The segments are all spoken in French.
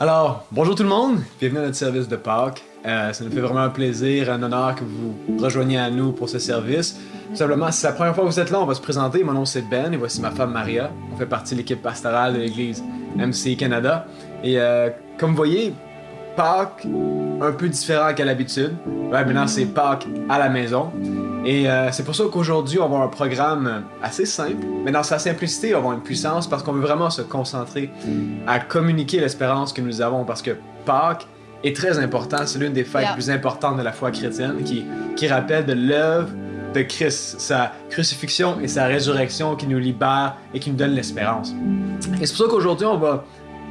Alors, bonjour tout le monde, bienvenue à notre service de Pâques. Euh, ça nous fait vraiment un plaisir, un honneur que vous rejoigniez à nous pour ce service. Tout simplement, si c'est la première fois que vous êtes là, on va se présenter. Mon nom c'est Ben et voici ma femme Maria. On fait partie de l'équipe pastorale de l'église MC Canada. Et euh, comme vous voyez, Pâques, un peu différent qu'à l'habitude. Ouais, maintenant c'est Pâques à la maison. Et euh, c'est pour ça qu'aujourd'hui, on va avoir un programme assez simple, mais dans sa simplicité, on va avoir une puissance parce qu'on veut vraiment se concentrer à communiquer l'espérance que nous avons parce que Pâques est très important. C'est l'une des fêtes Yeah. plus importantes de la foi chrétienne qui, qui rappelle de l'œuvre de Christ, sa crucifixion et sa résurrection qui nous libère et qui nous donne l'espérance. Et c'est pour ça qu'aujourd'hui, on va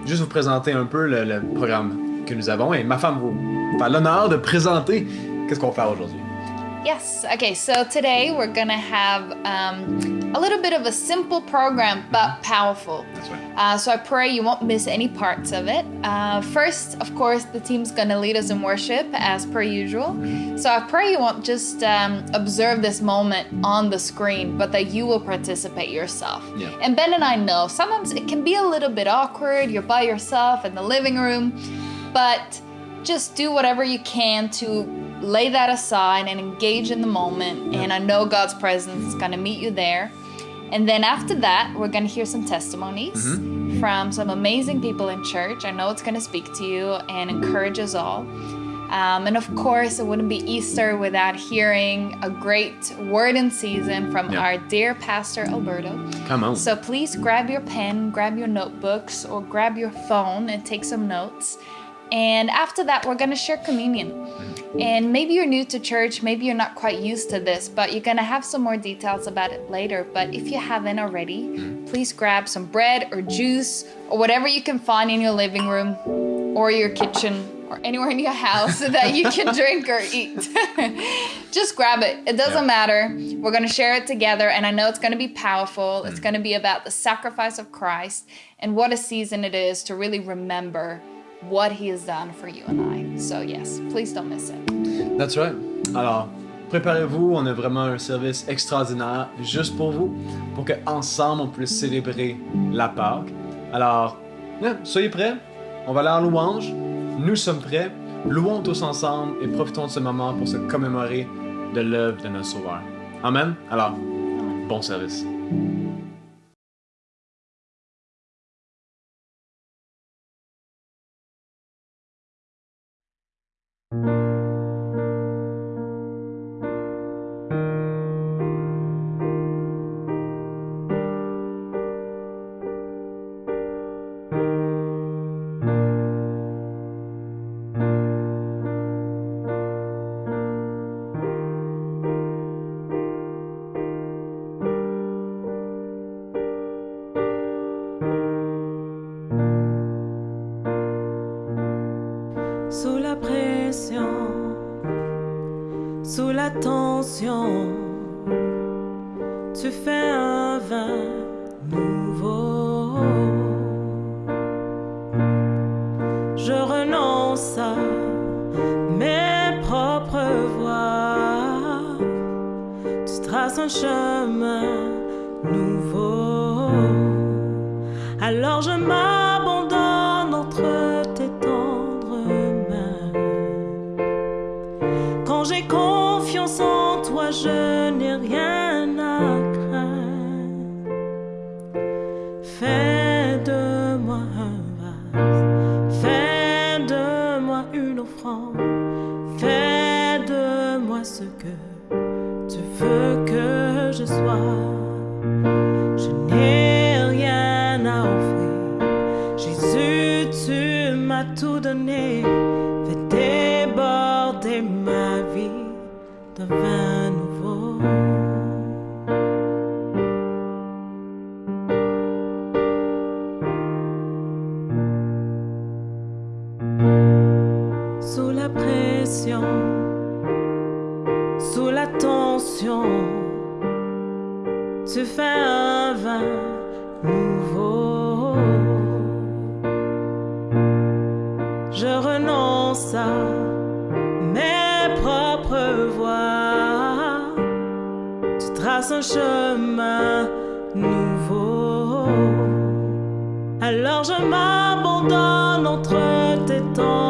juste vous présenter un peu le, le programme que nous avons et ma femme vous fait l'honneur de présenter qu'est-ce qu'on va faire aujourd'hui. Yes. Okay. So today we're gonna have um, a little bit of a simple program, but powerful. That's right. Uh, so I pray you won't miss any parts of it. Uh, first, of course, the team's gonna lead us in worship as per usual. So I pray you won't just um, observe this moment on the screen, but that you will participate yourself. Yeah. And Ben and I know sometimes it can be a little bit awkward. You're by yourself in the living room, but just do whatever you can to lay that aside and engage in the moment. And I know God's presence is going to meet you there. And then after that, we're going to hear some testimonies from some amazing people in church. I know it's going to speak to you and encourage us all. Um, and of course, it wouldn't be Easter without hearing a great word in season from Yeah. our dear pastor Alberto. Come on. So please grab your pen, grab your notebooks, or grab your phone and take some notes. And after that, we're going to share communion. Mm-hmm. And maybe you're new to church, maybe you're not quite used to this, but you're going to have some more details about it later. But if you haven't already, mm-hmm. please grab some bread or juice or whatever you can find in your living room or your kitchen or anywhere in your house that you can drink or eat. Just grab it. It doesn't Yeah. matter. We're going to share it together, and I know it's going to be powerful. It's mm. going to be about the sacrifice of Christ and what a season it is to really remember what He has done for you and I. So, yes, please don't miss it. That's right. Alors, préparez-vous, on a vraiment un service extraordinaire juste pour vous, pour que ensemble on puisse célébrer la Pâque. Alors, hein, soyez prêts, on va aller en louange, nous sommes prêts, louons tous ensemble et profitons de ce moment pour se commémorer de l'œuvre de notre Sauveur. Amen. Alors, bon service. temps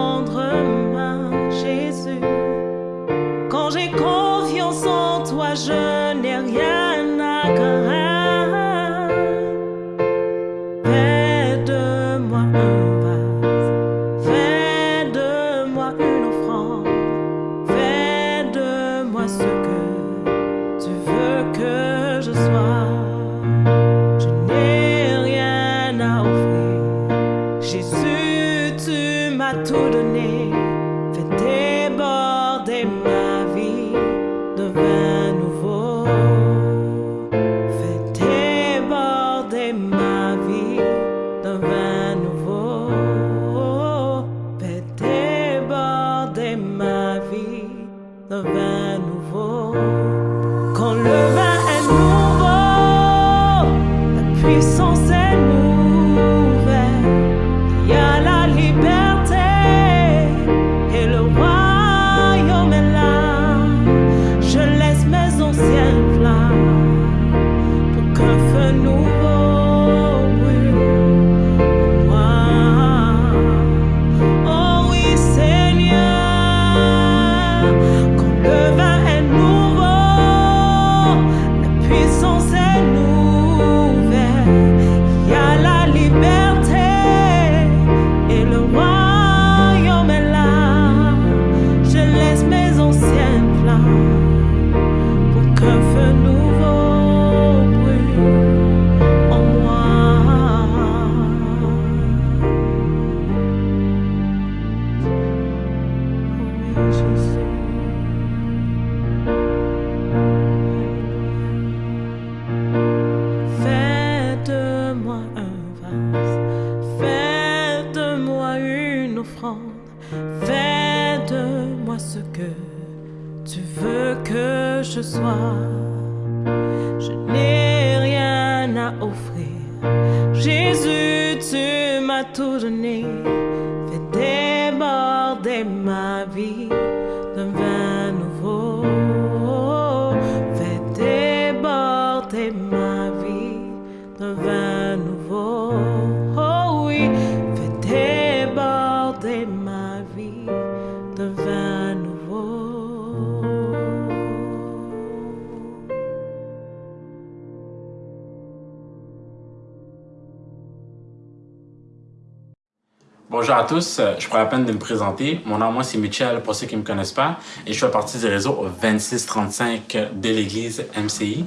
Bonjour à tous, euh, je prends la peine de me présenter. Mon nom, moi, c'est Michel, pour ceux qui ne me connaissent pas, et je fais partie du réseau 2635 de l'Église MCI.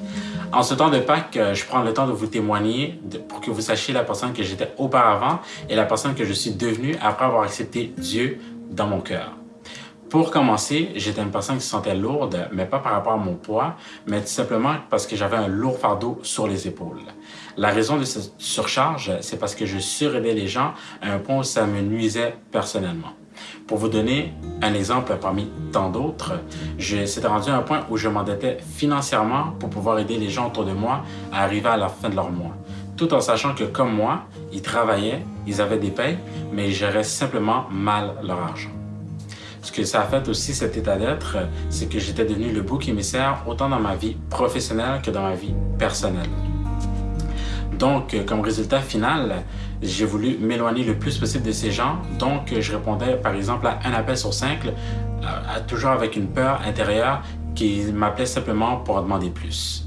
En ce temps de Pâques, euh, je prends le temps de vous témoigner pour que vous sachiez la personne que j'étais auparavant et la personne que je suis devenue après avoir accepté Dieu dans mon cœur. Pour commencer, j'étais une personne qui se sentait lourde, mais pas par rapport à mon poids, mais tout simplement parce que j'avais un lourd fardeau sur les épaules. La raison de cette surcharge, c'est parce que je suraidais les gens à un point où ça me nuisait personnellement. Pour vous donner un exemple parmi tant d'autres, je s'était rendu à un point où je m'endettais financièrement pour pouvoir aider les gens autour de moi à arriver à la fin de leur mois. Tout en sachant que comme moi, ils travaillaient, ils avaient des payes, mais ils géraient simplement mal leur argent. Ce que ça a fait aussi, cet état d'être, c'est que j'étais devenu le bouc émissaire autant dans ma vie professionnelle que dans ma vie personnelle. Donc, euh, comme résultat final, j'ai voulu m'éloigner le plus possible de ces gens. Donc, euh, je répondais par exemple à un appel sur cinq, toujours avec une peur intérieure qui m'appelait simplement pour en demander plus.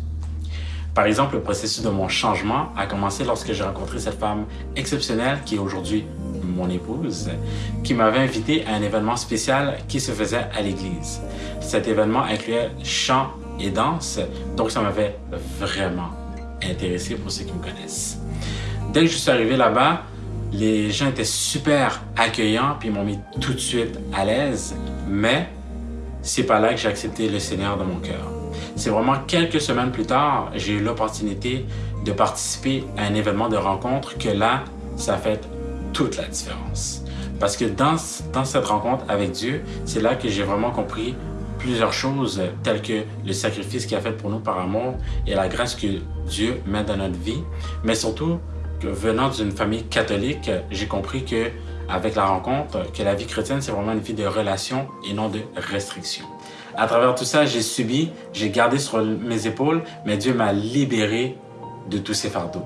Par exemple, le processus de mon changement a commencé lorsque j'ai rencontré cette femme exceptionnelle qui est aujourd'hui mon épouse, qui m'avait invité à un événement spécial qui se faisait à l'église. Cet événement incluait chant et danse, donc ça m'avait vraiment intéressé pour ceux qui me connaissent. Dès que je suis arrivé là-bas, les gens étaient super accueillants puis ils m'ont mis tout de suite à l'aise, mais c'est pas là que j'ai accepté le Seigneur dans mon cœur. C'est vraiment quelques semaines plus tard, j'ai eu l'opportunité de participer à un événement de rencontre que là, ça a fait toute la différence. Parce que dans, dans cette rencontre avec Dieu, c'est là que j'ai vraiment compris plusieurs choses euh, telles que le sacrifice qu'il a fait pour nous par amour et la grâce que Dieu met dans notre vie, mais surtout que venant d'une famille catholique, j'ai compris que avec la rencontre, que la vie chrétienne c'est vraiment une vie de relation et non de restriction. À travers tout ça, j'ai subi, j'ai gardé sur mes épaules, mais Dieu m'a libéré de tous ces fardeaux.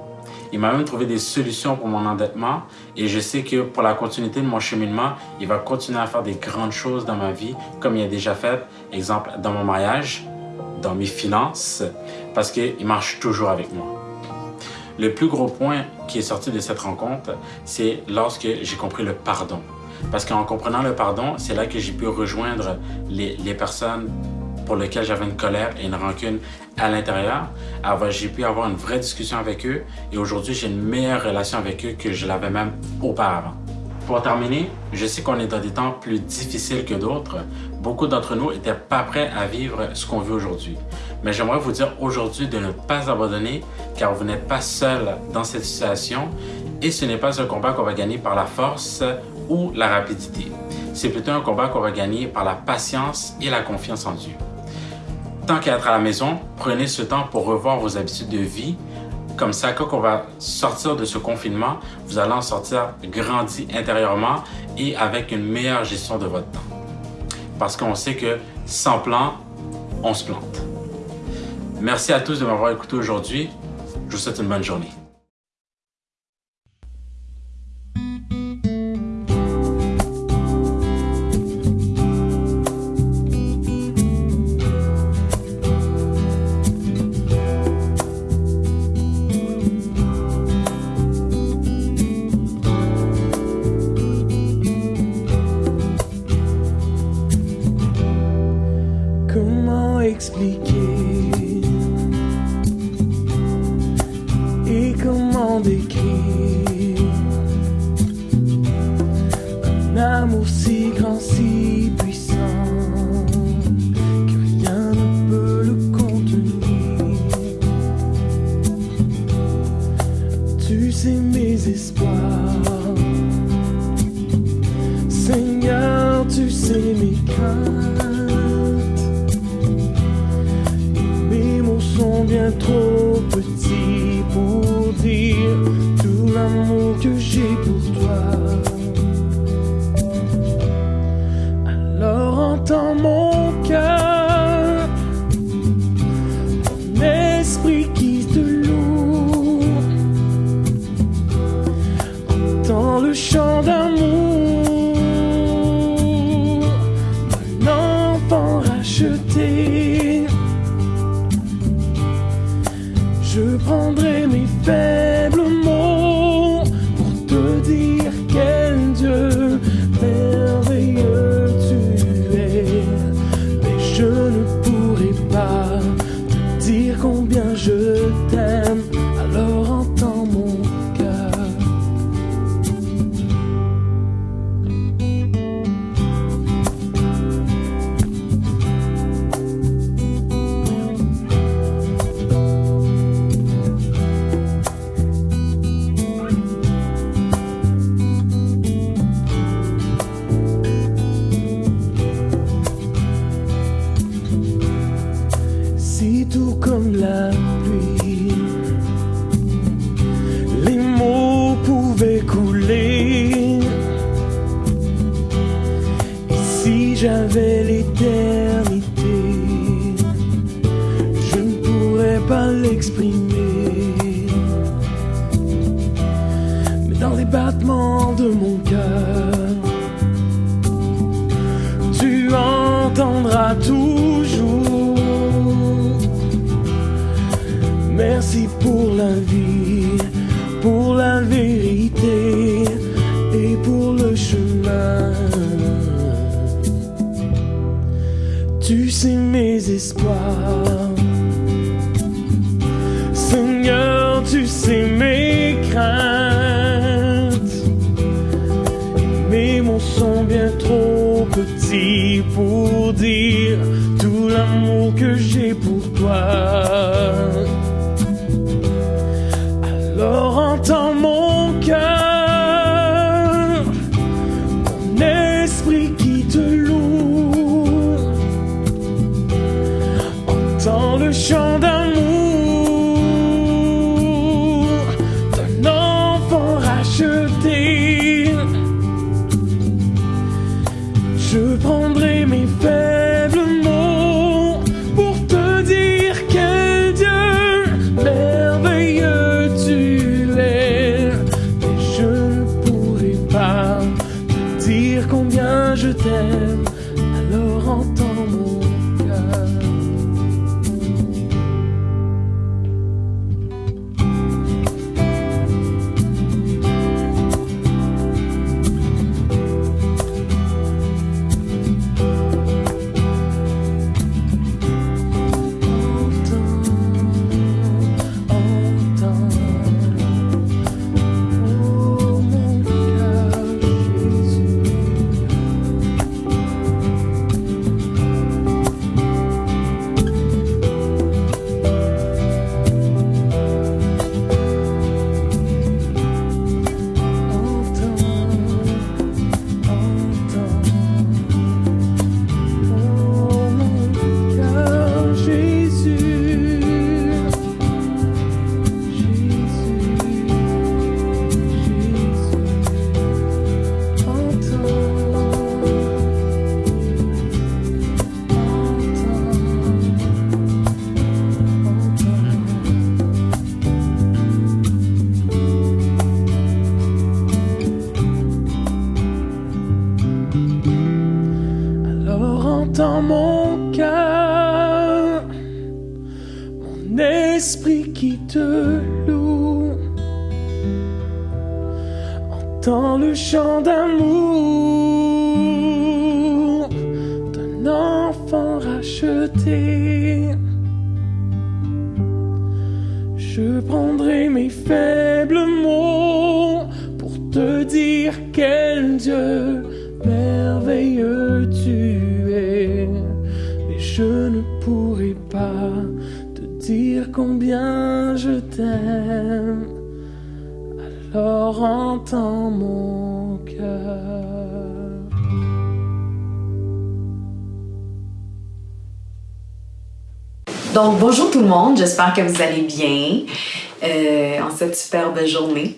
Il m'a même trouvé des solutions pour mon endettement et je sais que pour la continuité de mon cheminement, il va continuer à faire des grandes choses dans ma vie, comme il a déjà fait, exemple, dans mon mariage, dans mes finances, parce qu'il marche toujours avec moi. Le plus gros point qui est sorti de cette rencontre, c'est lorsque j'ai compris le pardon. Parce qu'en comprenant le pardon, c'est là que j'ai pu rejoindre les, les personnes pour lesquelles j'avais une colère et une rancune à l'intérieur. Alors, j'ai pu avoir une vraie discussion avec eux et aujourd'hui, j'ai une meilleure relation avec eux que je l'avais même auparavant. Pour terminer, je sais qu'on est dans des temps plus difficiles que d'autres. Beaucoup d'entre nous n'étaient pas prêts à vivre ce qu'on vit aujourd'hui. Mais j'aimerais vous dire aujourd'hui de ne pas abandonner car vous n'êtes pas seul dans cette situation et ce n'est pas un combat qu'on va gagner par la force ou la rapidité. C'est plutôt un combat qu'on va gagner par la patience et la confiance en Dieu. Tant qu'à être à la maison, prenez ce temps pour revoir vos habitudes de vie. Comme ça, quand on va sortir de ce confinement, vous allez en sortir grandi intérieurement et avec une meilleure gestion de votre temps. Parce qu'on sait que sans plan, on se plante. Merci à tous de m'avoir écouté aujourd'hui. Je vous souhaite une bonne journée. Comment Alors j'espère que vous allez bien euh, en cette superbe journée.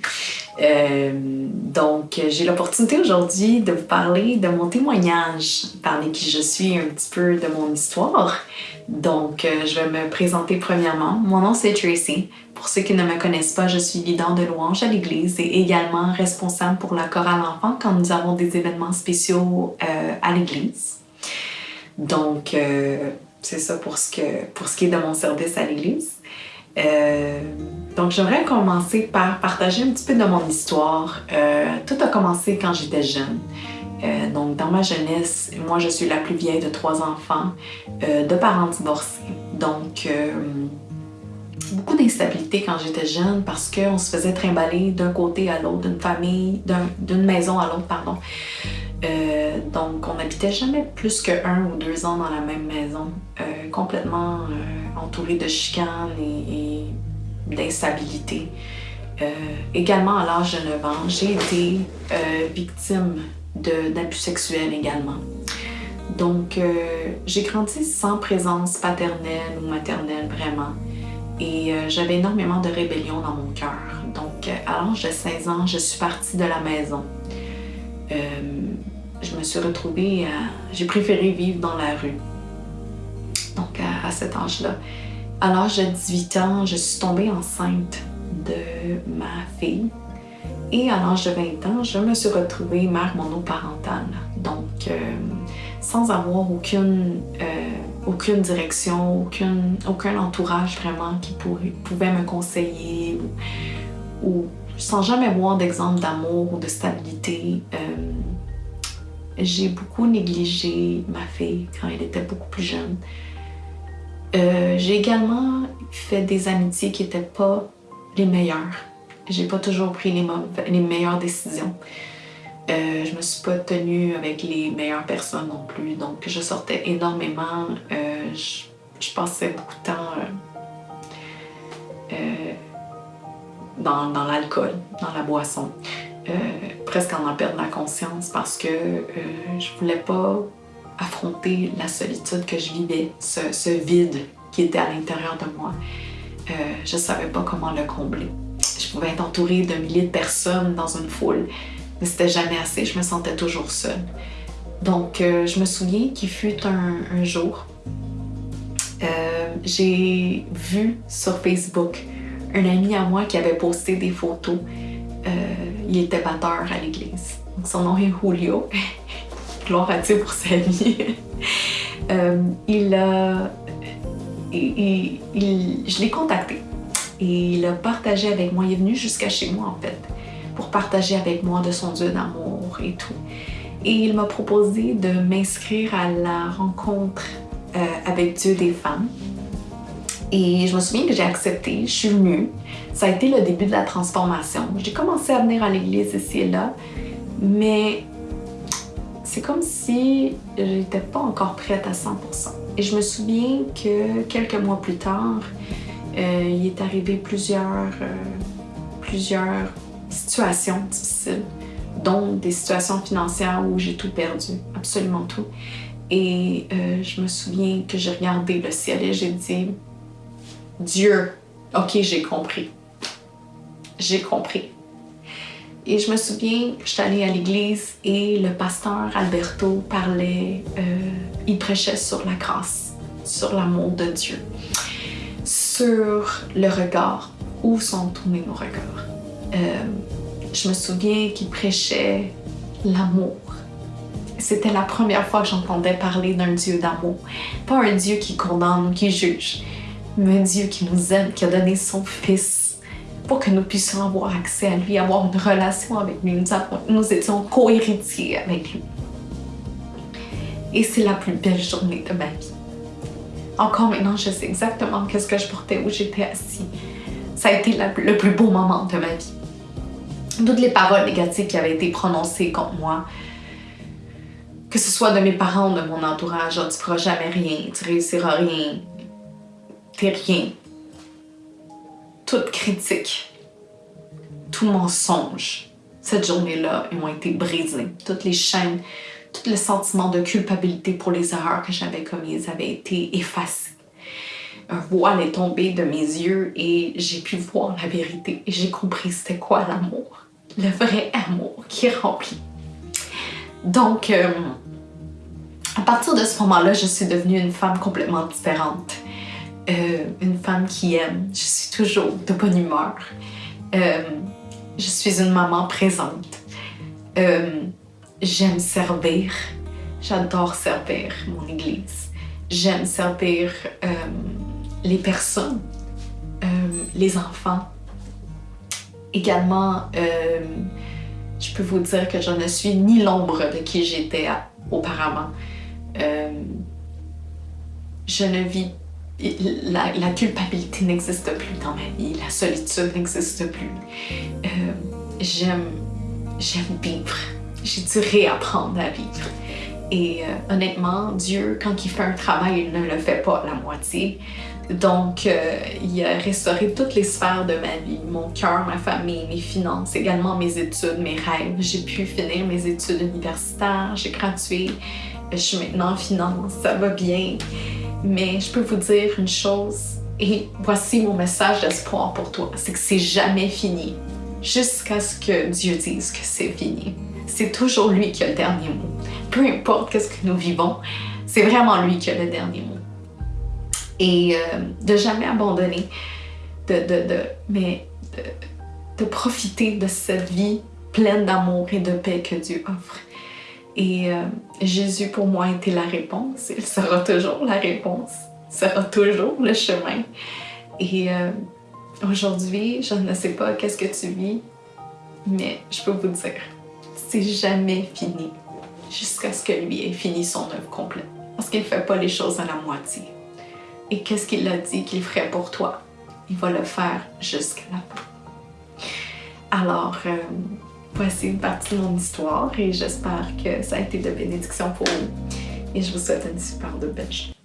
Euh, donc, j'ai l'opportunité aujourd'hui de vous parler de mon témoignage, parler qui je suis un petit peu de mon histoire. Donc, euh, je vais me présenter premièrement. Mon nom c'est Tracy. Pour ceux qui ne me connaissent pas, je suis leader de louange à l'église et également responsable pour la chorale enfant quand nous avons des événements spéciaux à l'église. Donc, c'est ça pour ce, que, pour ce qui est de mon service à l'église. Euh, donc, j'aimerais commencer par partager un petit peu de mon histoire. Euh, tout a commencé quand j'étais jeune. Euh, donc, dans ma jeunesse, moi, je suis la plus vieille de trois enfants, de parents divorcés. Donc, beaucoup d'instabilité quand j'étais jeune parce qu'on se faisait trimballer d'un côté à l'autre, d'une famille, d'un- d'une maison à l'autre, pardon. Euh, donc, on n'habitait jamais plus que un ou deux ans dans la même maison, euh, complètement euh, entouré de chicanes et, et d'instabilité. Euh, également, à l'âge de 9 ans, j'ai été victime d'abus sexuels également. Donc, j'ai grandi sans présence paternelle ou maternelle vraiment. Et j'avais énormément de rébellion dans mon cœur. Donc, à l'âge de 16 ans, je suis partie de la maison. Je me suis retrouvée à... J'ai préféré vivre dans la rue. Donc, à, cet âge-là. À l'âge de 18 ans, je suis tombée enceinte de ma fille. Et à l'âge de 20 ans, je me suis retrouvée mère monoparentale. Donc, euh, sans avoir aucune, euh, aucune direction, aucune, aucun entourage vraiment qui pouvait me conseiller ou, sans jamais voir d'exemple d'amour ou de stabilité. euh, j'ai beaucoup négligé ma fille quand elle était beaucoup plus jeune. Euh, j'ai également fait des amitiés qui n'étaient pas les meilleures. J'ai pas toujours pris les, meilleures décisions. Euh, je me suis pas tenue avec les meilleures personnes non plus. Donc, je sortais énormément. Euh, je, passais beaucoup de temps euh, dans l'alcool, dans la boisson. Euh, presque en en perdre la conscience parce que euh, je voulais pas affronter la solitude que je vivais, ce, vide qui était à l'intérieur de moi. Euh, je savais pas comment le combler. Je pouvais être entourée d'un millier de personnes dans une foule, mais c'était jamais assez, je me sentais toujours seule. Donc, euh, je me souviens qu'il fut un, un jour, euh, j'ai vu sur Facebook un ami à moi qui avait posté des photos. Euh, il était batteur à l'église. Son nom est Julio. Gloire à Dieu pour sa vie. Euh, il a. il- il- je l'ai contacté et il a partagé avec moi. Il est venu jusqu'à chez moi en fait pour partager avec moi de son Dieu d'amour et tout. Et il m'a proposé de m'inscrire à la rencontre euh, avec Dieu des femmes. Et je me souviens que j'ai accepté, je suis venue. Ça a été le début de la transformation. J'ai commencé à venir à l'église ici et là, mais c'est comme si j'étais pas encore prête à 100%. Et je me souviens que quelques mois plus tard, euh, il est arrivé plusieurs, euh, plusieurs situations difficiles, dont des situations financières où j'ai tout perdu, absolument tout. Et euh, je me souviens que j'ai regardé le ciel et j'ai dit, Dieu, ok, j'ai compris. J'ai compris. Et je me souviens, je suis allée à l'église et le pasteur Alberto parlait, euh, il prêchait sur la grâce, sur l'amour de Dieu, sur le regard, où sont tournés nos regards? Euh, je me souviens qu'il prêchait l'amour. c'était la première fois que j'entendais parler d'un Dieu d'amour. Pas un Dieu qui condamne qui juge, un Dieu qui nous aime, qui a donné son Fils pour que nous puissions avoir accès à lui, avoir une relation avec lui. Nous, étions co-héritiers avec lui. Et c'est la plus belle journée de ma vie. Encore maintenant, je sais exactement qu'est-ce que je portais, où j'étais assis. Ça a été le plus beau moment de ma vie. Toutes les paroles négatives qui avaient été prononcées contre moi, que ce soit de mes parents ou de mon entourage, genre, tu feras jamais rien, tu réussiras rien, rien. Toute critique, tout mensonge, cette journée-là, ils ont été brisés. Toutes les chaînes, tout le sentiment de culpabilité pour les erreurs que j'avais commises avaient été effacés. Un voile est tombé de mes yeux et j'ai pu voir la vérité et j'ai compris c'était quoi l'amour. Le vrai amour qui remplit. Donc, euh, à partir de ce moment-là, je suis devenue une femme complètement différente. Euh, une femme qui aime. Je suis toujours de bonne humeur. Euh, je suis une maman présente. Euh, J'aime servir. J'adore servir mon église. J'aime servir les personnes, les enfants. Également, je peux vous dire que je ne suis ni l'ombre de qui j'étais auparavant. Je ne vis. La, culpabilité n'existe plus dans ma vie, la solitude n'existe plus. Euh, j'aime, j'aime vivre. J'ai dû réapprendre à vivre. Et euh, honnêtement, Dieu, quand il fait un travail, il ne le fait pas la moitié. Donc, euh, il a restauré toutes les sphères de ma vie, mon cœur, ma famille, mes finances, également mes études, mes rêves. J'ai pu finir mes études universitaires, j'ai gradué, je suis maintenant en finance, ça va bien. Mais je peux vous dire une chose, et voici mon message d'espoir pour toi, c'est que c'est jamais fini, jusqu'à ce que Dieu dise que c'est fini. C'est toujours lui qui a le dernier mot. Peu importe qu'est-ce que nous vivons, c'est vraiment lui qui a le dernier mot et euh, de jamais abandonner, de, de, de, mais de, de profiter de cette vie pleine d'amour et de paix que Dieu offre. Et euh, Jésus, pour moi, était la réponse. Il sera toujours la réponse. Il sera toujours le chemin. Et euh, aujourd'hui, je ne sais pas qu'est-ce que tu vis, mais je peux vous dire, c'est jamais fini jusqu'à ce que lui ait fini son œuvre complète. Parce qu'il ne fait pas les choses à la moitié. Et qu'est-ce qu'il a dit qu'il ferait pour toi? Il va le faire jusqu'à la fin. Alors, euh, voici une partie de mon histoire et j'espère que ça a été de bénédiction pour vous. Et je vous souhaite une super de belle journée.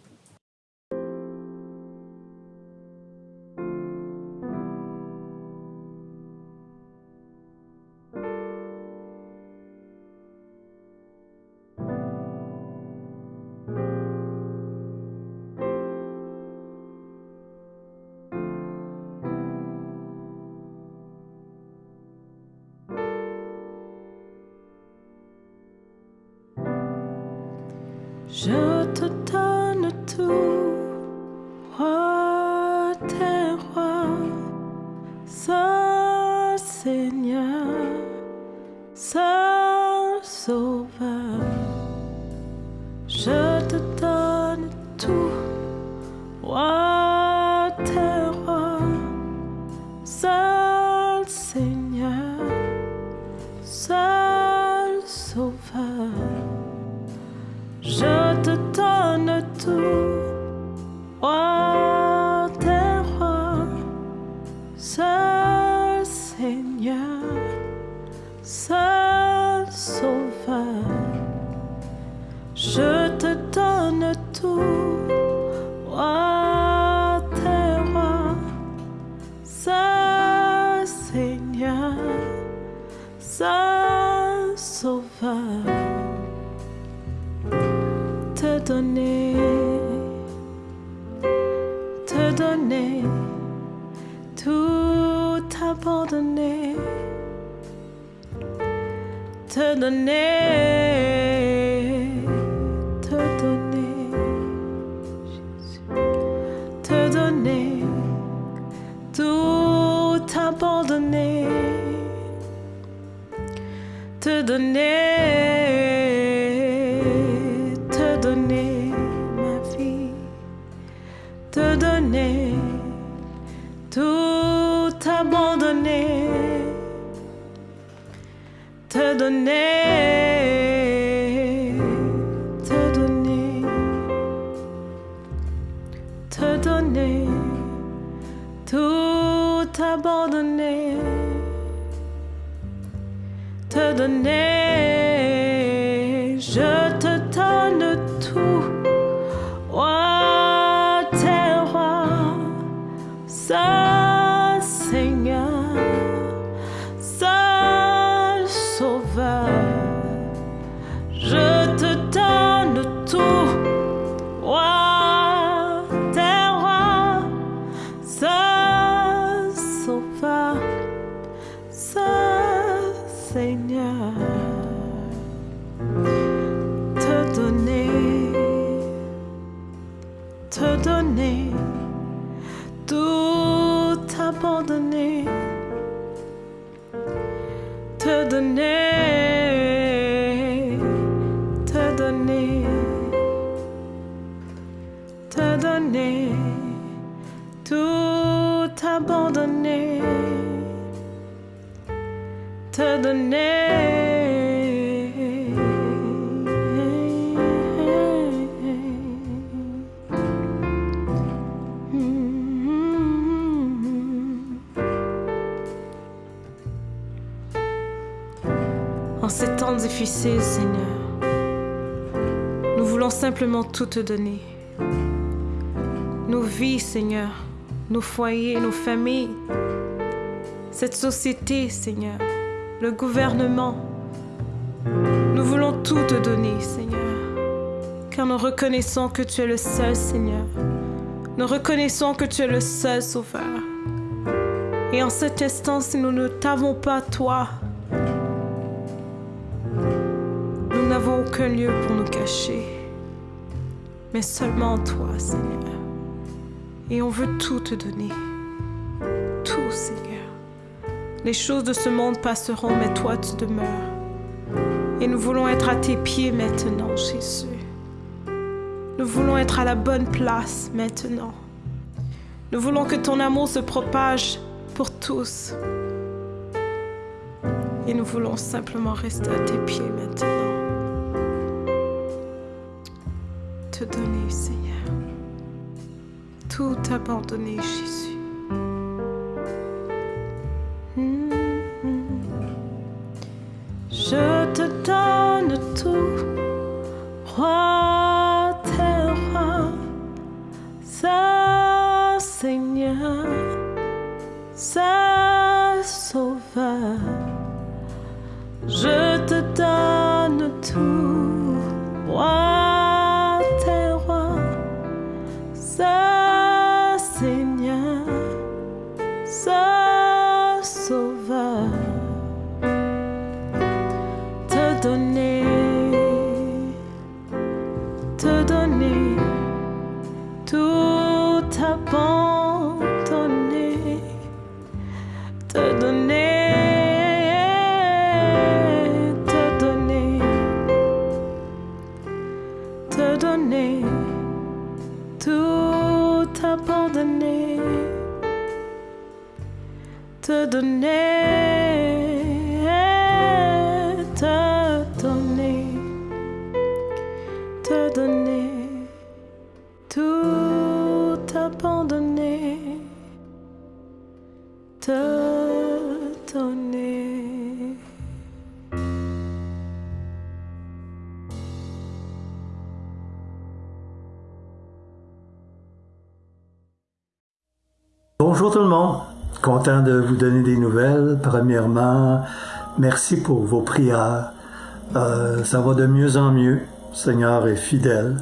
Tout abandonner, te donner. En ces temps difficiles, Seigneur, nous voulons simplement tout te donner. Vies, Seigneur, nos foyers, nos familles, cette société, Seigneur, le gouvernement. Nous voulons tout te donner, Seigneur, car nous reconnaissons que tu es le seul Seigneur. Nous reconnaissons que tu es le seul Sauveur. Et en cet instant, si nous ne t'avons pas, toi, nous n'avons aucun lieu pour nous cacher, mais seulement toi, Seigneur. Et on veut tout te donner. Tout, Seigneur. Les choses de ce monde passeront, mais toi, tu demeures. Et nous voulons être à tes pieds maintenant, Jésus. Nous voulons être à la bonne place maintenant. Nous voulons que ton amour se propage pour tous. Et nous voulons simplement rester à tes pieds maintenant. Te donner, Seigneur. Tout abandonner, Jésus. Mm, mm. Je abandonner, te donner, Bonjour tout le monde. Content de vous donner des nouvelles. Premièrement, merci pour vos prières. Euh, ça va de mieux en mieux. Le Seigneur est fidèle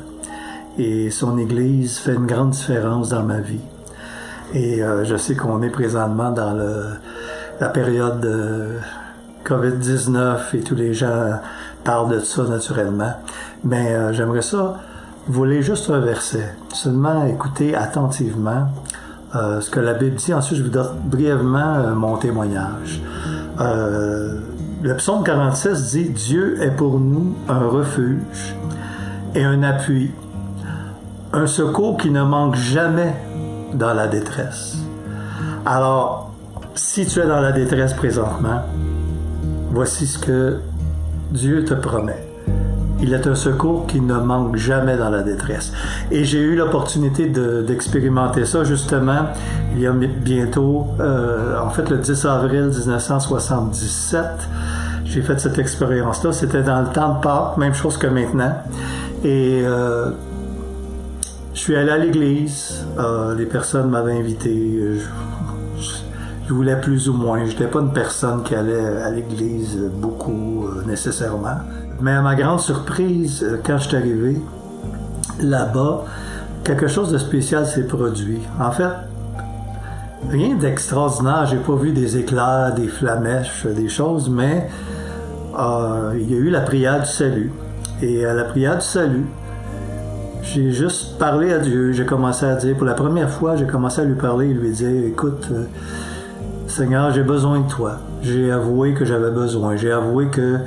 et son Église fait une grande différence dans ma vie. Et euh, je sais qu'on est présentement dans la période de COVID-19 et tous les gens parlent de ça naturellement. Mais euh, j'aimerais ça vous lire juste un verset. Seulement écoutez attentivement euh, ce que la Bible dit. Ensuite, je vous donne brièvement euh, mon témoignage. Euh, le psaume 46 dit Dieu est pour nous un refuge et un appui, un secours qui ne manque jamais dans la détresse. Alors, si tu es dans la détresse présentement, voici ce que Dieu te promet. Il est un secours qui ne manque jamais dans la détresse. Et j'ai eu l'opportunité d'expérimenter ça justement il y a bientôt, euh, en fait le 10 avril 1977. J'ai fait cette expérience-là. C'était dans le temps de Pâques, même chose que maintenant. Et euh, je suis allé à l'église. Euh, les personnes m'avaient invité. Je, je, voulais plus ou moins. Je n'étais pas une personne qui allait à l'église beaucoup nécessairement. Mais à ma grande surprise, euh, quand je suis arrivé là-bas, quelque chose de spécial s'est produit. En fait, rien d'extraordinaire. J'ai pas vu des éclairs, des flamèches, des choses, mais euh, il y a eu la prière du salut. Et à la prière du salut, j'ai juste parlé à Dieu. J'ai commencé à dire, pour la première fois, j'ai commencé à lui parler et lui dire, écoute, euh, Seigneur, j'ai besoin de toi. J'ai avoué que j'avais besoin. J'ai avoué que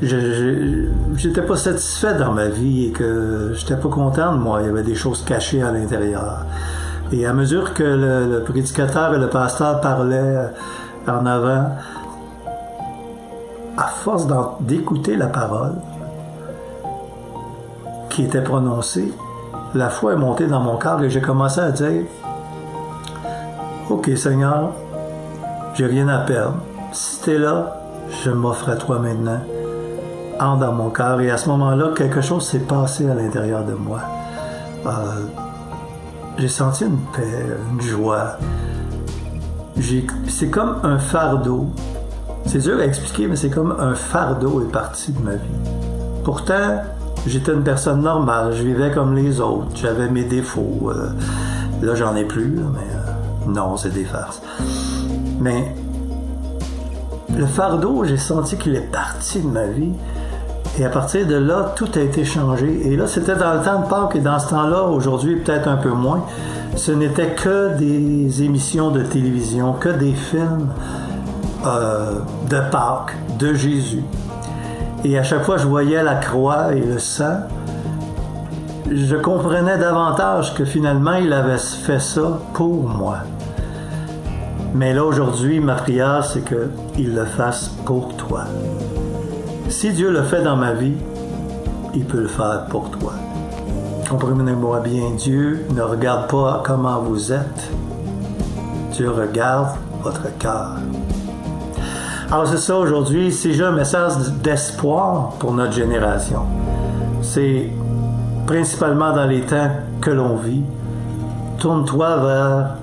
j'étais pas satisfait dans ma vie et que j'étais pas content de moi. Il y avait des choses cachées à l'intérieur. Et à mesure que le, prédicateur et le pasteur parlaient en avant, à force d'écouter la parole qui était prononcée, la foi est montée dans mon cœur et j'ai commencé à dire Ok Seigneur, j'ai rien à perdre. Si tu es là, je m'offre à toi maintenant dans mon cœur. Et à ce moment-là, quelque chose s'est passé à l'intérieur de moi. Euh, j'ai senti une paix, une joie. C'est comme un fardeau. C'est dur à expliquer, mais c'est comme un fardeau est parti de ma vie. Pourtant, j'étais une personne normale. Je vivais comme les autres. J'avais mes défauts. Euh, là, j'en ai plus, mais euh, non, c'est des farces. Mais le fardeau, j'ai senti qu'il est parti de ma vie. Et à partir de là, tout a été changé. Et là, c'était dans le temps de Pâques et dans ce temps-là, aujourd'hui peut-être un peu moins, ce n'était que des émissions de télévision, que des films euh, de Pâques, de Jésus. Et à chaque fois, je voyais la croix et le sang. Je comprenais davantage que finalement, il avait fait ça pour moi. Mais là, aujourd'hui, ma prière, c'est qu'il le fasse pour toi. Si Dieu le fait dans ma vie, il peut le faire pour toi. Comprenez-moi bien, Dieu ne regarde pas comment vous êtes. Dieu regarde votre cœur. Alors c'est ça aujourd'hui, c'est juste un message d'espoir pour notre génération. C'est principalement dans les temps que l'on vit. Tourne-toi vers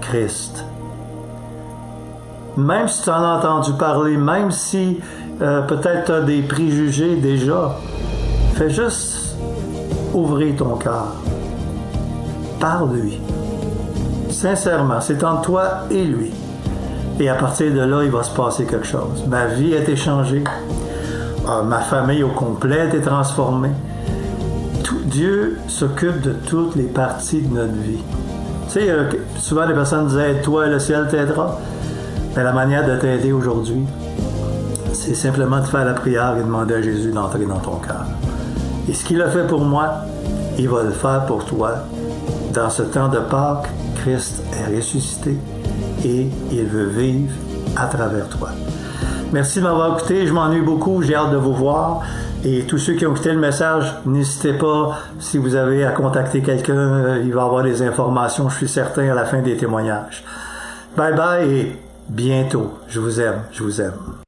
Christ. Même si tu en as entendu parler, même si euh, peut-être tu des préjugés déjà. Fais juste ouvrir ton cœur. Parle-lui. Sincèrement, c'est entre toi et lui. Et à partir de là, il va se passer quelque chose. Ma vie est échangée. Ah, ma famille au complet est transformée. Tout, Dieu s'occupe de toutes les parties de notre vie. Tu sais, euh, souvent les personnes disaient Toi, le ciel t'aidera. Mais la manière de t'aider aujourd'hui, c'est simplement de faire la prière et demander à Jésus d'entrer dans ton cœur. Et ce qu'il a fait pour moi, il va le faire pour toi. Dans ce temps de Pâques, Christ est ressuscité et il veut vivre à travers toi. Merci de m'avoir écouté. Je m'ennuie beaucoup. J'ai hâte de vous voir. Et tous ceux qui ont écouté le message, n'hésitez pas, si vous avez à contacter quelqu'un, euh, il va avoir des informations, je suis certain, à la fin des témoignages. Bye bye et bientôt. Je vous aime, je vous aime.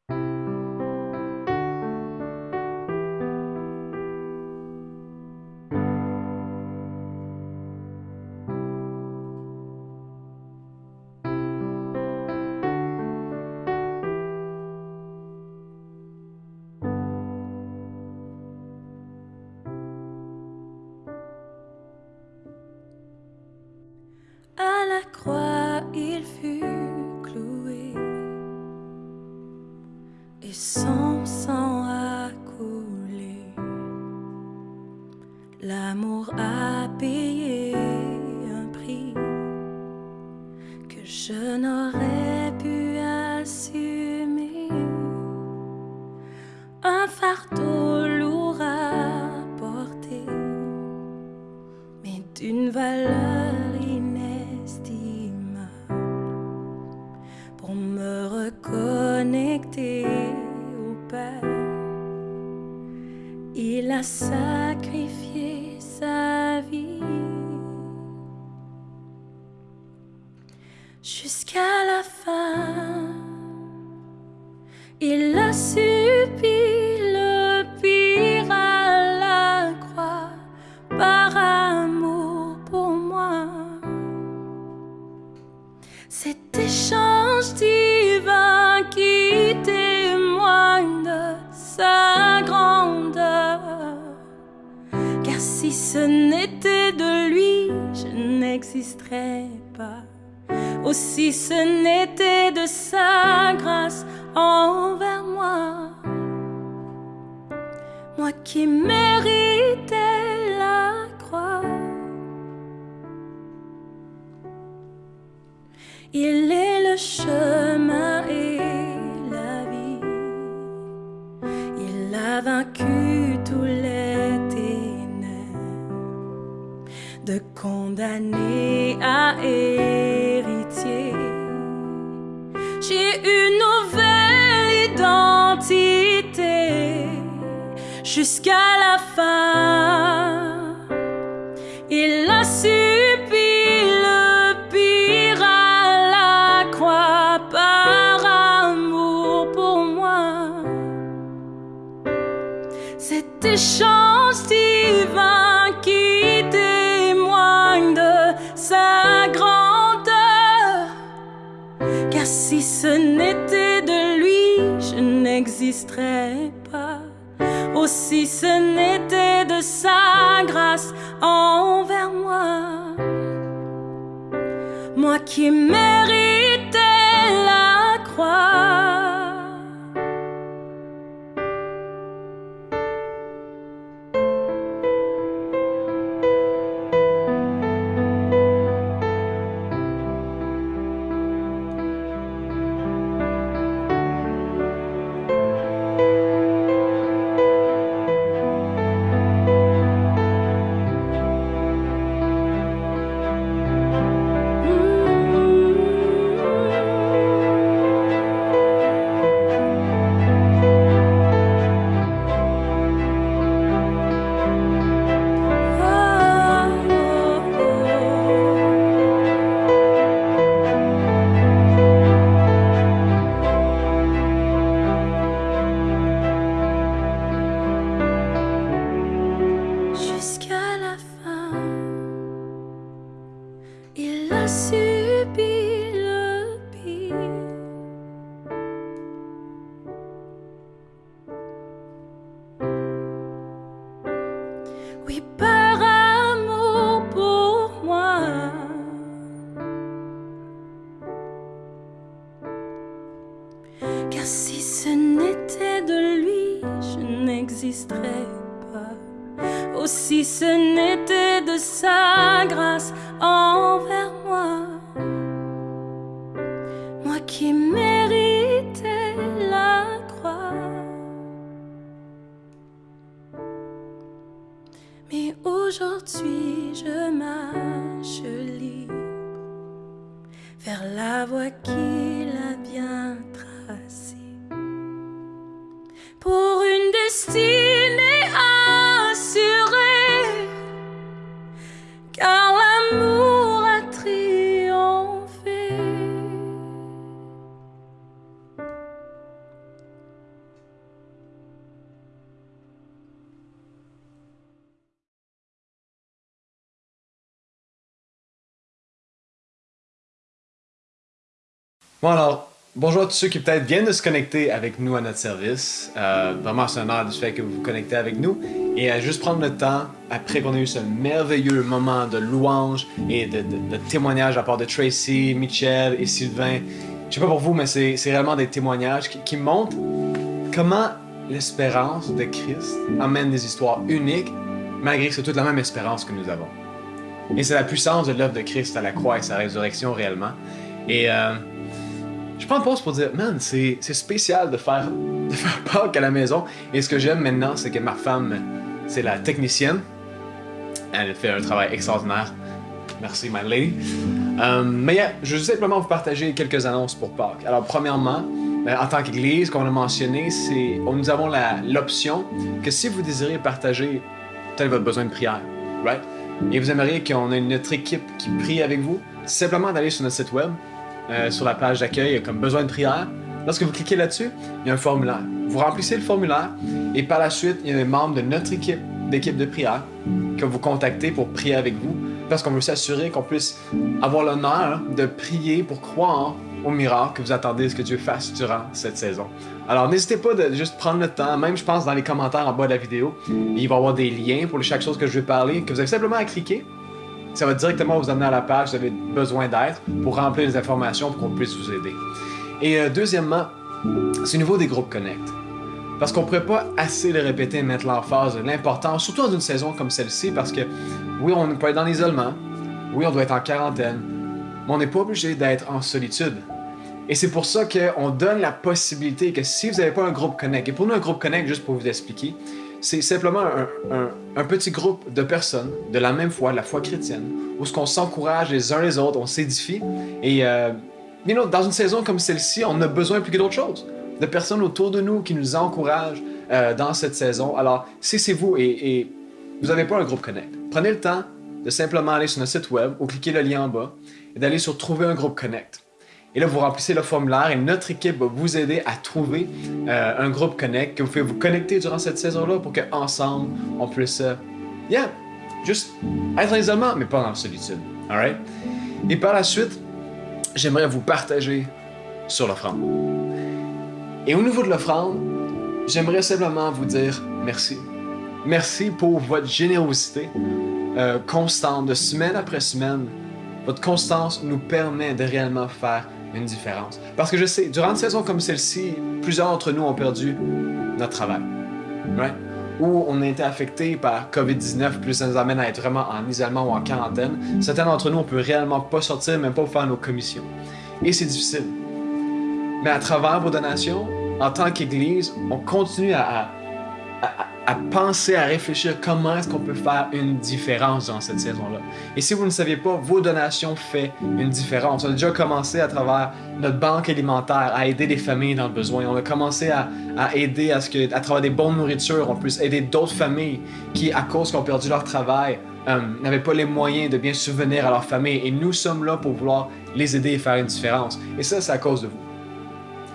J'ai une nouvelle identité jusqu'à la fin. Il a subi le pire à la croix par amour pour moi. Cet échange ce n'était de lui, je n'existerais pas. Aussi ce n'était de sa grâce envers moi. Moi qui méritais la croix. La Bon alors, bonjour à tous ceux qui peut-être viennent de se connecter avec nous à notre service. Euh, vraiment, c'est un honneur du fait que vous vous connectez avec nous. Et à juste prendre le temps, après qu'on ait eu ce merveilleux moment de louange et de, de- témoignage à part de Tracy, Michel et Sylvain. Je sais pas pour vous, mais c'est réellement des témoignages qui, qui montrent comment l'espérance de Christ amène des histoires uniques, malgré que c'est toute la même espérance que nous avons. Et c'est la puissance de l'œuvre de Christ à la croix et sa résurrection réellement. Et euh, je prends une pause pour dire, man, c'est spécial de faire, de faire Pâques à la maison. Et ce que j'aime maintenant, c'est que ma femme, c'est la technicienne. Elle fait un travail extraordinaire. Merci, my lady. Euh, mais je veux simplement vous partager quelques annonces pour Pâques. Alors, premièrement, euh, en tant qu'Église, comme on a mentionné, nous avons l'option que si vous désirez partager tel votre besoin de prière, right? Et vous aimeriez qu'on ait notre équipe qui prie avec vous, simplement d'aller sur notre site web, euh, sur la page d'accueil comme besoin de prière. Lorsque vous cliquez là-dessus, il y a un formulaire. Vous remplissez le formulaire et par la suite, il y a des membres de notre équipe, d'équipe de prière, que vous contactez pour prier avec vous parce qu'on veut s'assurer qu'on puisse avoir l'honneur de prier pour croire au miracle que vous attendez ce que Dieu fasse durant cette saison. Alors n'hésitez pas de juste prendre le temps, même je pense dans les commentaires en bas de la vidéo, il va y avoir des liens pour chaque chose que je vais parler, que vous avez simplement à cliquer. Ça va directement vous amener à la page, vous avez besoin d'aide pour remplir les informations pour qu'on puisse vous aider. Et euh, deuxièmement, c'est au niveau des groupes Connect. Parce qu'on ne pourrait pas assez le répéter et mettre l'emphase de l'importance, surtout dans une saison comme celle-ci, parce que oui, on peut être dans l'isolement, oui, on doit être en quarantaine, mais on n'est pas obligé d'être en solitude. Et c'est pour ça qu'on donne la possibilité que si vous n'avez pas un groupe Connect, et pour nous, un groupe Connect, juste pour vous expliquer, c'est simplement un, petit groupe de personnes de la même foi, la foi chrétienne, où ce qu'on s'encourage les uns les autres, on s'édifie. Et euh, you dans une saison comme celle-ci, on a besoin plus que d'autre chose. De personnes autour de nous qui nous encouragent euh, dans cette saison. Alors, si c'est vous et, et vous n'avez pas un groupe Connect, prenez le temps de simplement aller sur notre site web ou cliquer le lien en bas et d'aller sur Trouver un groupe Connect. Et là, vous remplissez le formulaire et notre équipe va vous aider à trouver euh, un groupe Connect que vous pouvez vous connecter durant cette saison-là pour qu'ensemble, on puisse, euh, yeah, juste être en isolement, mais pas en solitude. Alright? Et par la suite, j'aimerais vous partager sur l'offrande. Et au niveau de l'offrande, j'aimerais simplement vous dire merci. Merci pour votre générosité euh, constante de semaine après semaine. Votre constance nous permet de réellement faire une différence. Parce que je sais, durant une saison comme celle-ci, plusieurs d'entre nous ont perdu notre travail. Ou on a été affecté par COVID-19, puis ça nous amène à être vraiment en isolement ou en quarantaine. Certains d'entre nous, on peut réellement pas sortir, même pas pour faire nos commissions. Et c'est difficile. Mais à travers vos donations, en tant qu'Église, on continue à- à- penser, à réfléchir comment est-ce qu'on peut faire une différence dans cette saison-là. Et si vous ne saviez pas, vos donations font une différence. On a déjà commencé à travers notre banque alimentaire à aider des familles dans le besoin. On a commencé à, aider à ce que, à travers des bonnes nourritures, on puisse aider d'autres familles qui, à cause qu'ils ont perdu leur travail, euh, n'avaient pas les moyens de bien subvenir à leur famille. Et nous sommes là pour vouloir les aider et faire une différence. Et ça, c'est à cause de vous.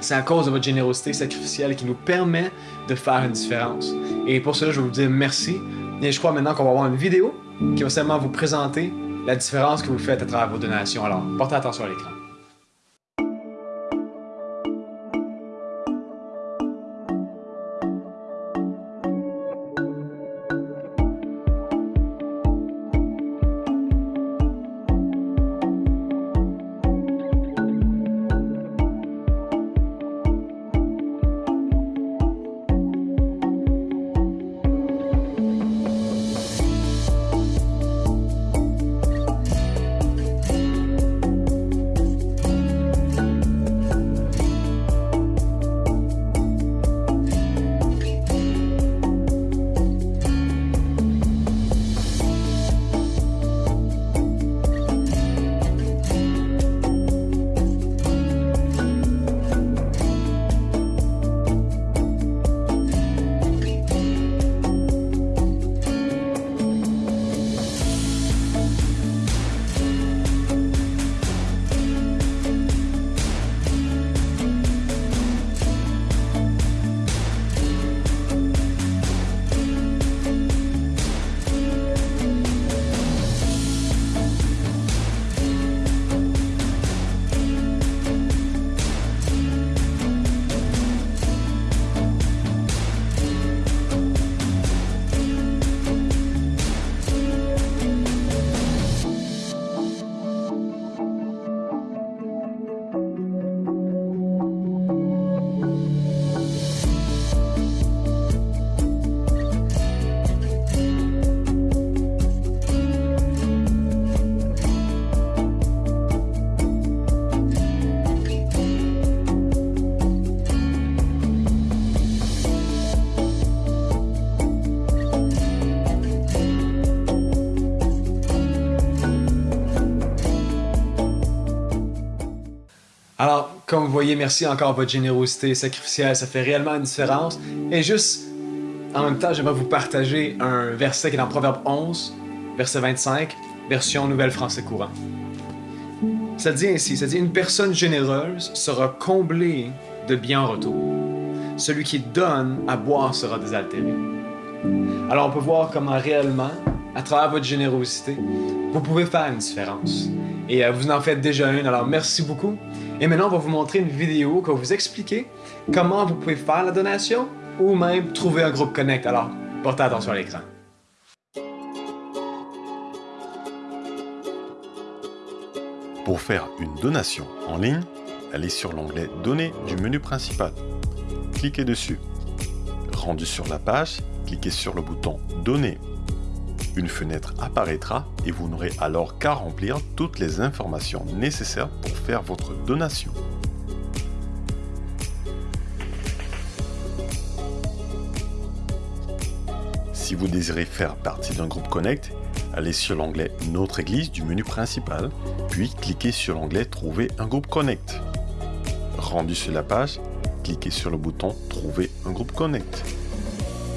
C'est à cause de votre générosité sacrificielle qui nous permet de faire une différence. Et pour cela, je veux vous dire merci. Et je crois maintenant qu'on va avoir une vidéo qui va seulement vous présenter la différence que vous faites à travers vos donations. Alors, portez attention à l'écran. Vous voyez, merci encore votre générosité sacrificielle, ça fait réellement une différence. Et juste, en même temps, j'aimerais vous partager un verset qui est dans Proverbe 11, verset 25, version Nouvelle Français courant. Ça dit ainsi, ça dit une personne généreuse sera comblée de bien en retour. Celui qui donne à boire sera désaltéré. Alors on peut voir comment réellement, à travers votre générosité, vous pouvez faire une différence. Et euh, vous en faites déjà une, alors merci beaucoup. Et maintenant, on va vous montrer une vidéo qui va vous expliquer comment vous pouvez faire la donation ou même trouver un groupe Connect. Alors, portez attention à l'écran. Pour faire une donation en ligne, allez sur l'onglet Donner du menu principal. Cliquez dessus. Rendu sur la page, cliquez sur le bouton Donner. Une fenêtre apparaîtra et vous n'aurez alors qu'à remplir toutes les informations nécessaires pour faire votre donation. Si vous désirez faire partie d'un groupe Connect, allez sur l'onglet Notre Église du menu principal, puis cliquez sur l'onglet Trouver un groupe Connect. Rendu sur la page, cliquez sur le bouton Trouver un groupe Connect.